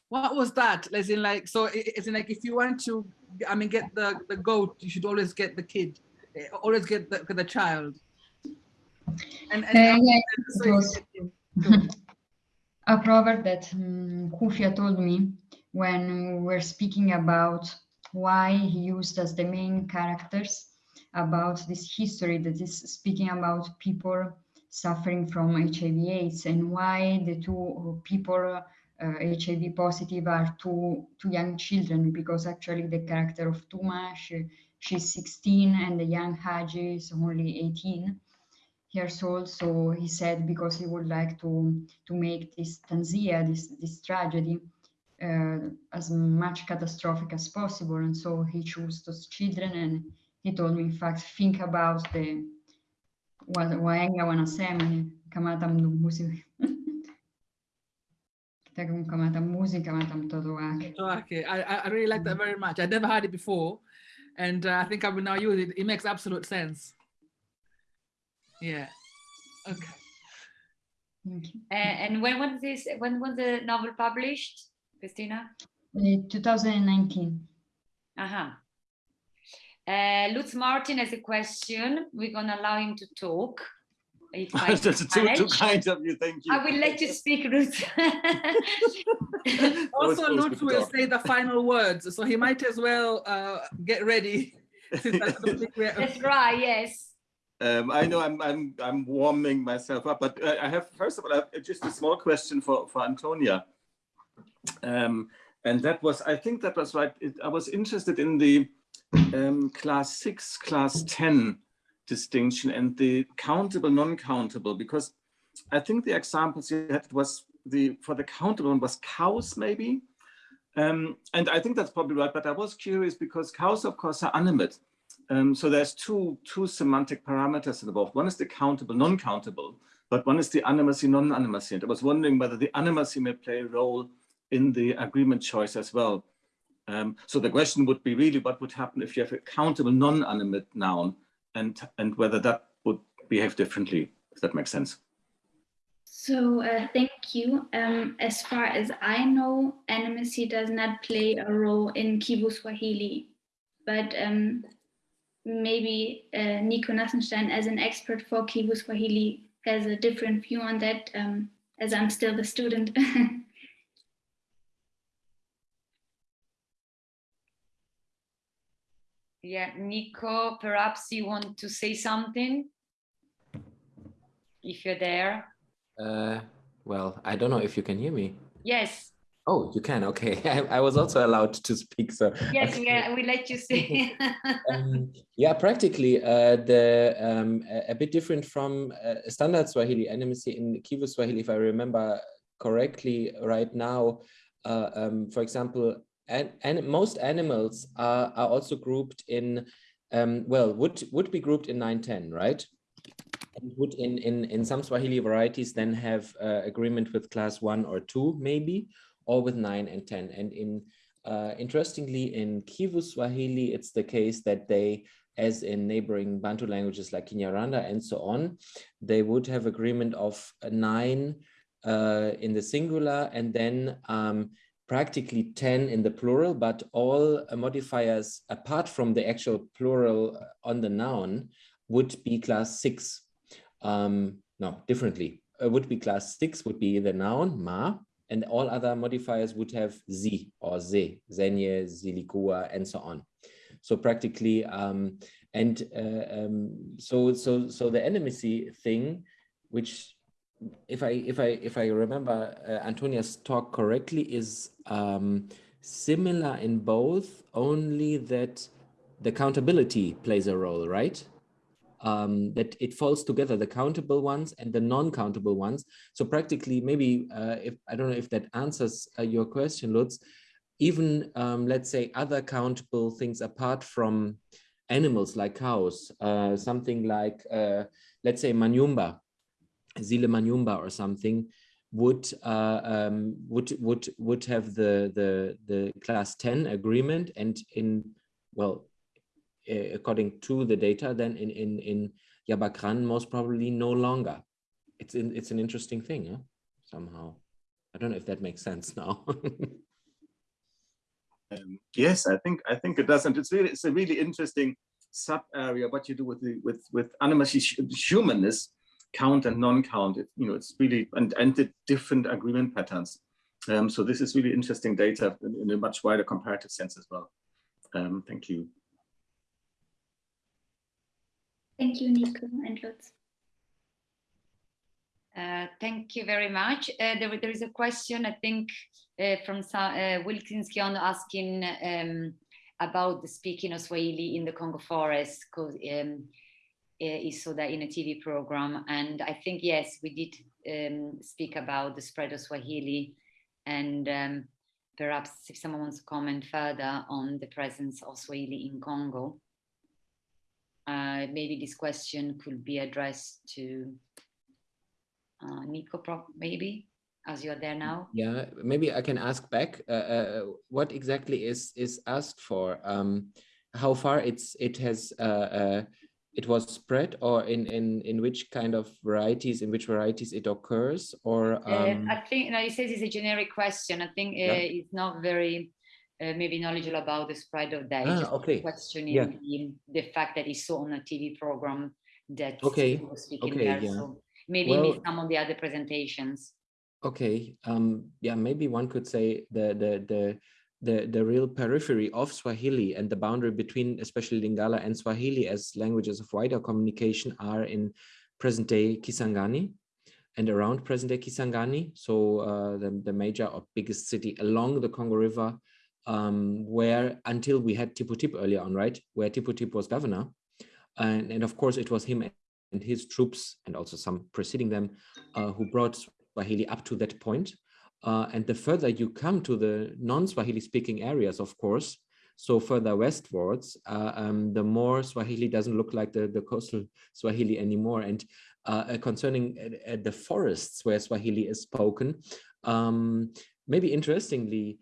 What was that? As in like, so it's in like, if you want to, I mean, get the, the goat, you should always get the kid, eh, always get the, the child. And, and yeah, it was [LAUGHS] a proverb that um, Mkufya told me when we were speaking about why he used as the main characters about this history that is speaking about people suffering from HIV AIDS and why the two people uh, HIV positive are two, two young children because actually the character of Tuma, she, she's 16 and the young Haji is only 18 years old. So he said because he would like to, to make this tanzia, this, this tragedy, uh, as much catastrophic as possible. And so he chose those children and he told me, in fact, think about the waenga I, I really like that very much. I never heard it before. And uh, I think I will now use it. It makes absolute sense. Yeah. Okay. Thank you. Uh, and when was this? When was the novel published, Christina? Uh, 2019. Uh huh. Uh, Lutz Marten has a question. We're gonna allow him to talk. If I That's too, too kind of you, thank you. I will let you speak, Lutz. [LAUGHS] also, Lutz will talk. say the final words, so he might as well uh, get ready. [LAUGHS] since I don't think we're- That's right. Yes. Um, I know I'm, I'm, I'm warming myself up, but uh, I have, first of all, have just a small question for, for Antonia. Um, and that was, I think that was right. It, I was interested in the um, class six, class 10 distinction and the countable, non-countable, because I think the examples you had was the, for the countable one was cows maybe. Um, and I think that's probably right, but I was curious because cows, of course, are animate. Um, so there's two, two semantic parameters involved. One is the countable, non-countable, but one is the animacy, non-animacy. And I was wondering whether the animacy may play a role in the agreement choice as well. Um, so the question would be really what would happen if you have a countable non-animate noun and, and whether that would behave differently, if that makes sense. So uh, thank you. Um, as far as I know, animacy does not play a role in Kivu Swahili, but um, maybe uh, Nico Nassenstein, as an expert for Kivu Swahili, has a different view on that, um, as I'm still the student. [LAUGHS] Yeah, Nico, perhaps you want to say something? If you're there. Uh, well, I don't know if you can hear me. Yes. Oh, you can. Okay, [LAUGHS] I, I was also allowed to speak. So Yes, okay. yeah, we let you say. [LAUGHS] um, yeah, practically uh, the um, a, a bit different from uh, standard Swahili animacy in Kivu Swahili, if I remember correctly right now. Uh, um, for example, and, and most animals are, are also grouped in, um, well, would would be grouped in 910, right? And would in, in, in some Swahili varieties then have uh, agreement with class one or two, maybe, or with nine and 10. And in uh, interestingly, in Kivu Swahili, it's the case that they, as in neighboring Bantu languages like Kinyarwanda and so on, they would have agreement of nine uh, in the singular and then um, practically 10 in the plural, but all modifiers apart from the actual plural on the noun would be class six. Um, no, differently. Uh, would be class six would be the noun, ma, and all other modifiers would have z or Z, zenye, zilikua, and so on. So practically, um, and uh, um, so so so the animacy thing, which if I if I if I remember uh, Antonia's talk correctly, is um, similar in both, only that the countability plays a role, right? Um, that it falls together, the countable ones and the non-countable ones. So practically, maybe uh, if I don't know if that answers uh, your question, Lutz, even um, let's say other countable things apart from animals like cows, uh, something like uh, let's say manyumba, Zile Manyumba or something would uh, um, would would would have the the the class 10 agreement and in well according to the data then in in in Yabakran most probably no longer it's in, it's an interesting thing huh? somehow I don't know if that makes sense [LAUGHS] now um, yes I think I think it does and it's really it's a really interesting sub area what you do with the with with animacy humanness count and non-count. It, you know, it's really and and the different agreement patterns. Um, so this is really interesting data in, in, a much wider comparative sense as well. Um, thank you. Thank you, Nico and Lutz. Uh, thank you very much. Uh, there, there is a question, I think, uh, from uh, Wilkins Kion asking um, about the speaking of Swahili in the Congo forest, because um, is so that in a TV program. And I think, yes, we did um, speak about the spread of Swahili and um, perhaps if someone wants to comment further on the presence of Swahili in Congo, uh, maybe this question could be addressed to uh, Nico, maybe, as you're there now. Yeah, maybe I can ask back. Uh, uh, what exactly is is asked for? Um, how far it's it has uh, it was spread or in in in which kind of varieties in which varieties it occurs or um... uh, i think no, it says it's a generic question i think uh, yeah. it's not very uh, maybe knowledgeable about the spread of that ah, okay questioning yeah. the, the fact that he saw on a tv program that okay was speaking okay, there yeah. so maybe well, some of the other presentations okay um yeah maybe one could say the the the the, the real periphery of Swahili and the boundary between especially Lingala and Swahili as languages of wider communication are in present-day Kisangani and around present-day Kisangani. So uh, the, the major or biggest city along the Congo River, um, where until we had Tipu Tip earlier on, right? Where Tipu Tip was governor. And, and of course, it was him and his troops and also some preceding them uh, who brought Swahili up to that point. Uh, and the further you come to the non-Swahili speaking areas, of course, so further westwards, uh, um, the more Swahili doesn't look like the, the coastal Swahili anymore. And uh, concerning uh, the forests where Swahili is spoken, um, maybe interestingly,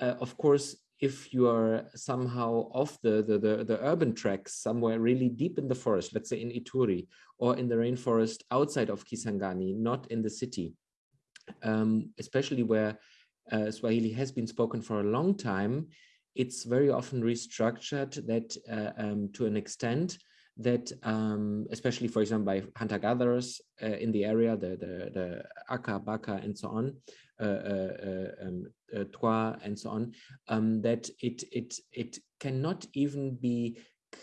uh, of course, if you are somehow off the, the, the, the, urban tracks somewhere really deep in the forest, let's say in Ituri or in the rainforest outside of Kisangani, not in the city, um, especially where uh, Swahili has been spoken for a long time, it's very often restructured that uh, um, to an extent that um, especially for example by hunter-gatherers uh, in the area, the, the, the Aka, Baka and so on, um, uh, Twa and so on, um, that it, it, it cannot even be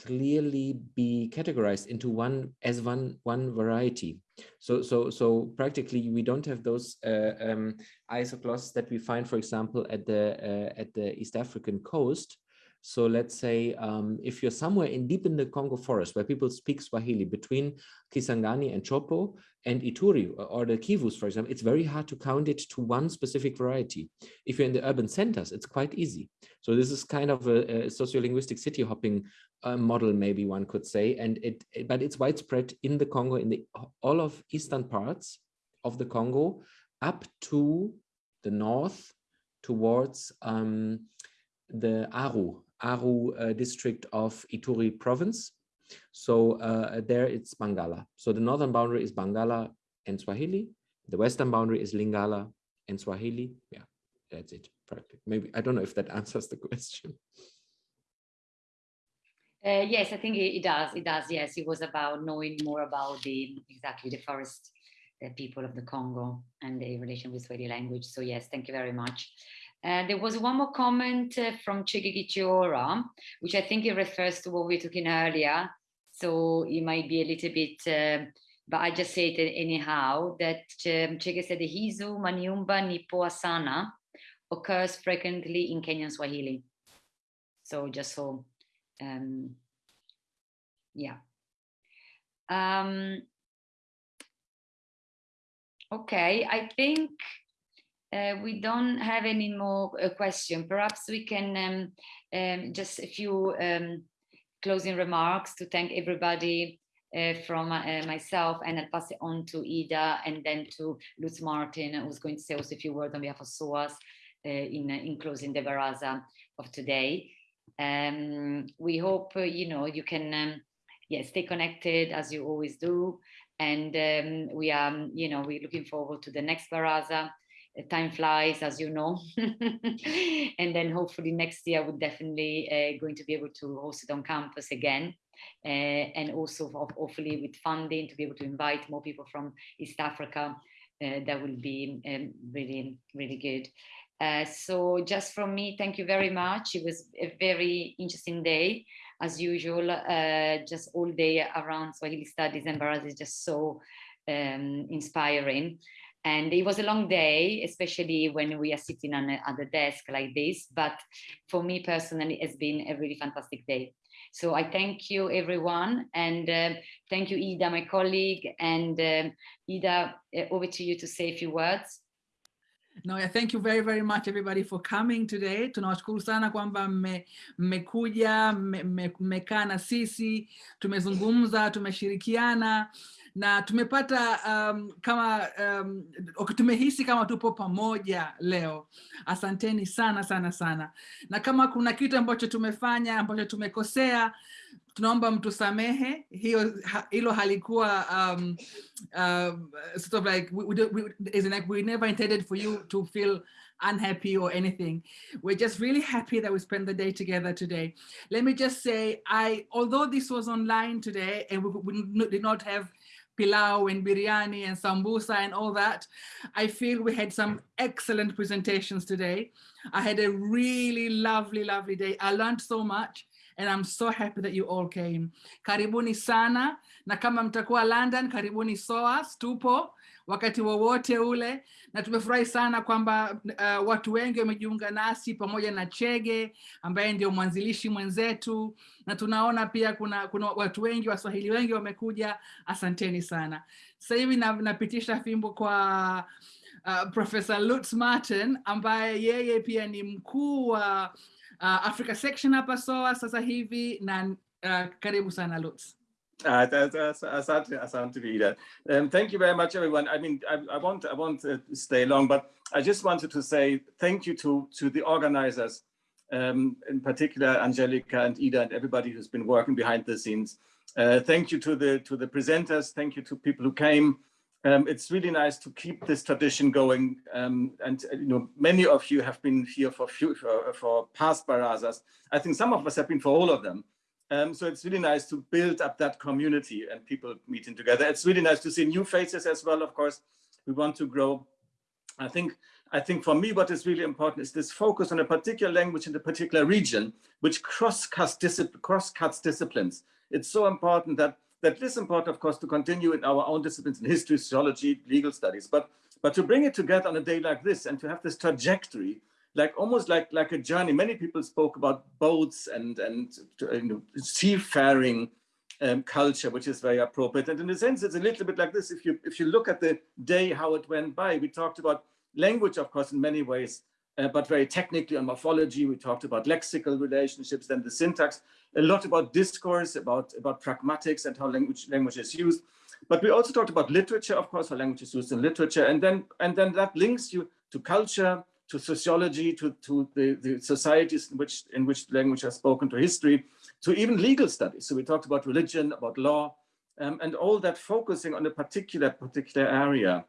clearly be categorized into one as one one variety. So so so practically we don't have those uh, um, that we find for example at the uh, at the east african coast. So let's say um, if you're somewhere in deep in the Congo forest where people speak Swahili between Kisangani and Tshopo and Ituri or the Kivus, for example, it's very hard to count it to one specific variety. If you're in the urban centers, it's quite easy. So this is kind of a, a sociolinguistic city hopping uh, model, maybe one could say, and it, it, but it's widespread in the Congo, in the all of eastern parts of the Congo, up to the north towards um, the Aru, Aru uh, district of Ituri province. So uh, there it's Bangala. So the northern boundary is Bangala and Swahili. The western boundary is Lingala and Swahili. Yeah, that's it. Practically. Maybe I don't know if that [LAUGHS] answers the question. Uh, yes, I think it, it, does. It does. Yes, it was about knowing more about the exactly the forest the people of the Congo and the relation with Swahili language. So yes, thank you very much. There was one more comment uh, from Chiora, which I think it refers to what we were talking earlier. So it might be a little bit, uh, but I just say it anyhow, that um, Chege said the Hizu, Maniumba, Nipo Asana occurs frequently in Kenyan Swahili. So just so, um, yeah. Um, okay, I think uh, we don't have any more uh, question. Perhaps we can um, um, just a few um, closing remarks to thank everybody uh, from uh, myself and I'll pass it on to Ida and then to Lutz Marten, who's going to say also a few words on behalf of SOAS uh, in, in closing the baraza of today. Um, we hope, uh, you know, you can um, yeah, stay connected as you always do. And um, we are, you know, we're looking forward to the next baraza time flies as you know. [LAUGHS] And then hopefully next year we're definitely uh, going to be able to host it on campus again uh, and also hopefully with funding to be able to invite more people from East Africa uh, that will be um, really really good. Uh, so just from me thank you very much. It was a very interesting day as usual uh, just all day around Swahili studies and Baraza is just so um, inspiring and it was a long day, especially when we are sitting on a, at the desk like this. But for me personally, it's been a really fantastic day. So I thank you, everyone. And uh, thank you, Ida, my colleague. And uh, Ida, uh, over to you to say a few words. No, yeah, thank you very, very much everybody for coming today. Tunawashukuru sana kwamba mmekuja, mmekaa na sisi, tumezungumza, tumeshirikiana na tumepata um, kama um, tumehisi kama tupo pamoja leo. Asanteni sana sana sana, na kama kuna kitu ambacho tumefanya ambacho tumekosea tunaomba mtusamehe, hiyo hilo halikuwa um, um, sort of like we, we, we, like we never intended for you to feel unhappy or anything. We're just really happy that we spent the day together today. Let me just say, I although this was online today and we, we did not have pilau and biryani and sambusa and all that. I feel we had some excellent presentations today. I had a really lovely, lovely day. I learned so much and I'm so happy that you all came. Karibuni sana, na kama mtakuwa London, karibuni SOAS, tupo wakati wowote ule, na tumefurahi sana kwamba uh, watu wengi wamejiunga nasi pamoja na Chege ambaye ndio mwanzilishi mwenzetu, na tunaona pia kuna, kuna watu wengi Waswahili wengi wamekuja. Asanteni sana. Sasa hivi napitisha fimbo kwa uh, Professor Lutz Martin ambaye yeye pia ni mkuu wa uh, Africa section hapa SOA sasa hivi na uh, karibu sana Lutz. Uh, asante, asante Vida. Um, thank you very much, everyone. I mean, I, I won't, I won't uh, stay long, but I just wanted to say thank you to, to the organizers, um, in particular Angelica and Ida and everybody who's been working behind the scenes. Uh, thank you to the to the presenters. Thank you to people who came. Um, it's really nice to keep this tradition going. Um, and uh, you know, many of you have been here for few, for, for past barazas. I think some of us have been for all of them. Um, so it's really nice to build up that community and people meeting together. It's really nice to see new faces as well. Of course, we want to grow. I think I think for me, what is really important is this focus on a particular language in a particular region, which cross-cuts discipl cross -cuts disciplines. It's so important that that is important, of course, to continue in our own disciplines in history, sociology, legal studies, but but to bring it together on a day like this and to have this trajectory, like almost like like a journey. Many people spoke about boats and and you know, seafaring um, culture, which is very appropriate. And in a sense, it's a little bit like this. If you if you look at the day how it went by, we talked about language, of course, in many ways, uh, but very technically on morphology. We talked about lexical relationships, then the syntax, a lot about discourse, about, about pragmatics and how language, language is used. But we also talked about literature, of course, how language is used in literature. And then, and then that links you to culture, to sociology, to, to the, the societies in which, in which language has spoken, to history, to even legal studies. So we talked about religion, about law, um, and all that focusing on a particular, particular area.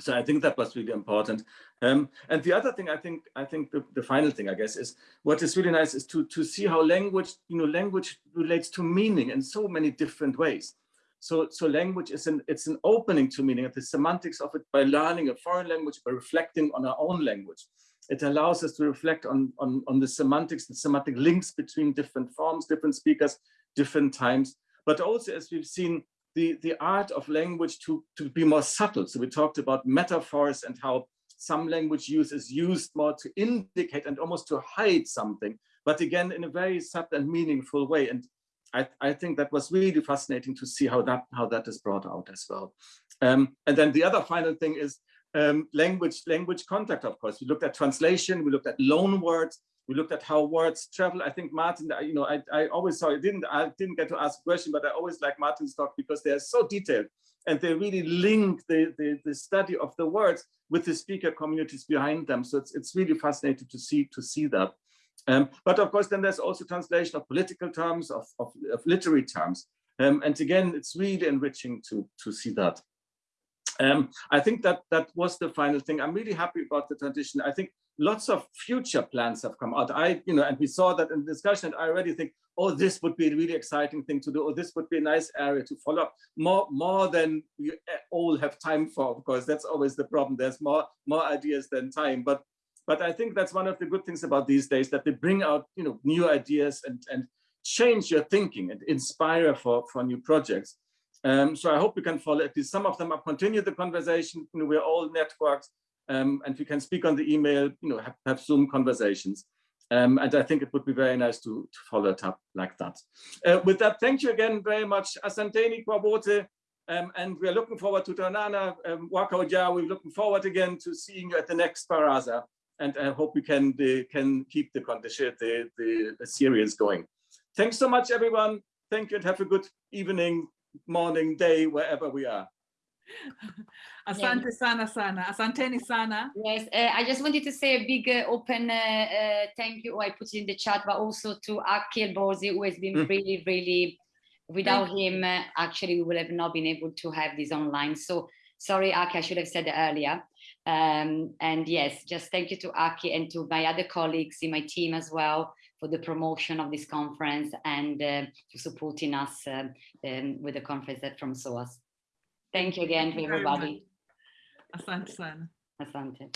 So I think that was really important. Um, and the other thing I think, I think the, the, final thing, I guess, is what is really nice is to, to see how language, you know, language relates to meaning in so many different ways. So, so language is an, it's an opening to meaning, the semantics of it by learning a foreign language, by reflecting on our own language. It allows us to reflect on, on, on the semantics, the semantic links between different forms, different speakers, different times. But also, as we've seen, the, the art of language to, to be more subtle. So we talked about metaphors and how some language use is used more to indicate and almost to hide something, but again, in a very subtle and meaningful way. And I, I think that was really fascinating to see how that, how that is brought out as well. Um, and then the other final thing is um, language, language contact, of course. We looked at translation, we looked at loan words, we looked at how words travel. I think Martin, you know, I, I always I didn't, I didn't get to ask a question, but I always like Martin's talk because they are so detailed and they really link the, the, the study of the words with the speaker communities behind them. So it's, it's really fascinating to see, to see that. Um, but of course, then there's also translation of political terms, of, of, of literary terms. Um, and again, it's really enriching to, to see that. Um, I think that that was the final thing. I'm really happy about the transition. I think lots of future plans have come out. I, you know, and we saw that in the discussion, I already think, oh, this would be a really exciting thing to do, or this would be a nice area to follow up, more, more than we all have time for, of course, that's always the problem. There's more, more ideas than time, but, but I think that's one of the good things about these days, that they bring out, you know, new ideas and, and change your thinking and inspire for, for new projects. Um, so I hope we can follow at least some of them up, continue the conversation. You know, we're all networks um, and we can speak on the email, you know, have, have Zoom conversations. Um, and I think it would be very nice to, to follow it up like that. Uh, with that, thank you again very much. Asanteni Kwabote. Um, and we're looking forward to Tanana, um. We're looking forward again to seeing you at the next Baraza. And I hope we can, the, can keep the, the, the, the series going. Thanks so much, everyone. Thank you and have a good evening, morning, day, wherever we are. [LAUGHS] Asante sana sana. Asanteni sana. Yes, uh, I just wanted to say a big uh, open uh, uh, thank you. I put it in the chat, but also to Akil Borzi, who has been mm. really, really, without him, uh, actually, we would have not been able to have this online. So sorry, Aki, I should have said it earlier. Um, and yes, just thank you to Aki and to my other colleagues in my team as well for the promotion of this conference and uh, for supporting us um, with the conference from SOAS. Thank you again to everybody. Asante sana. Asante.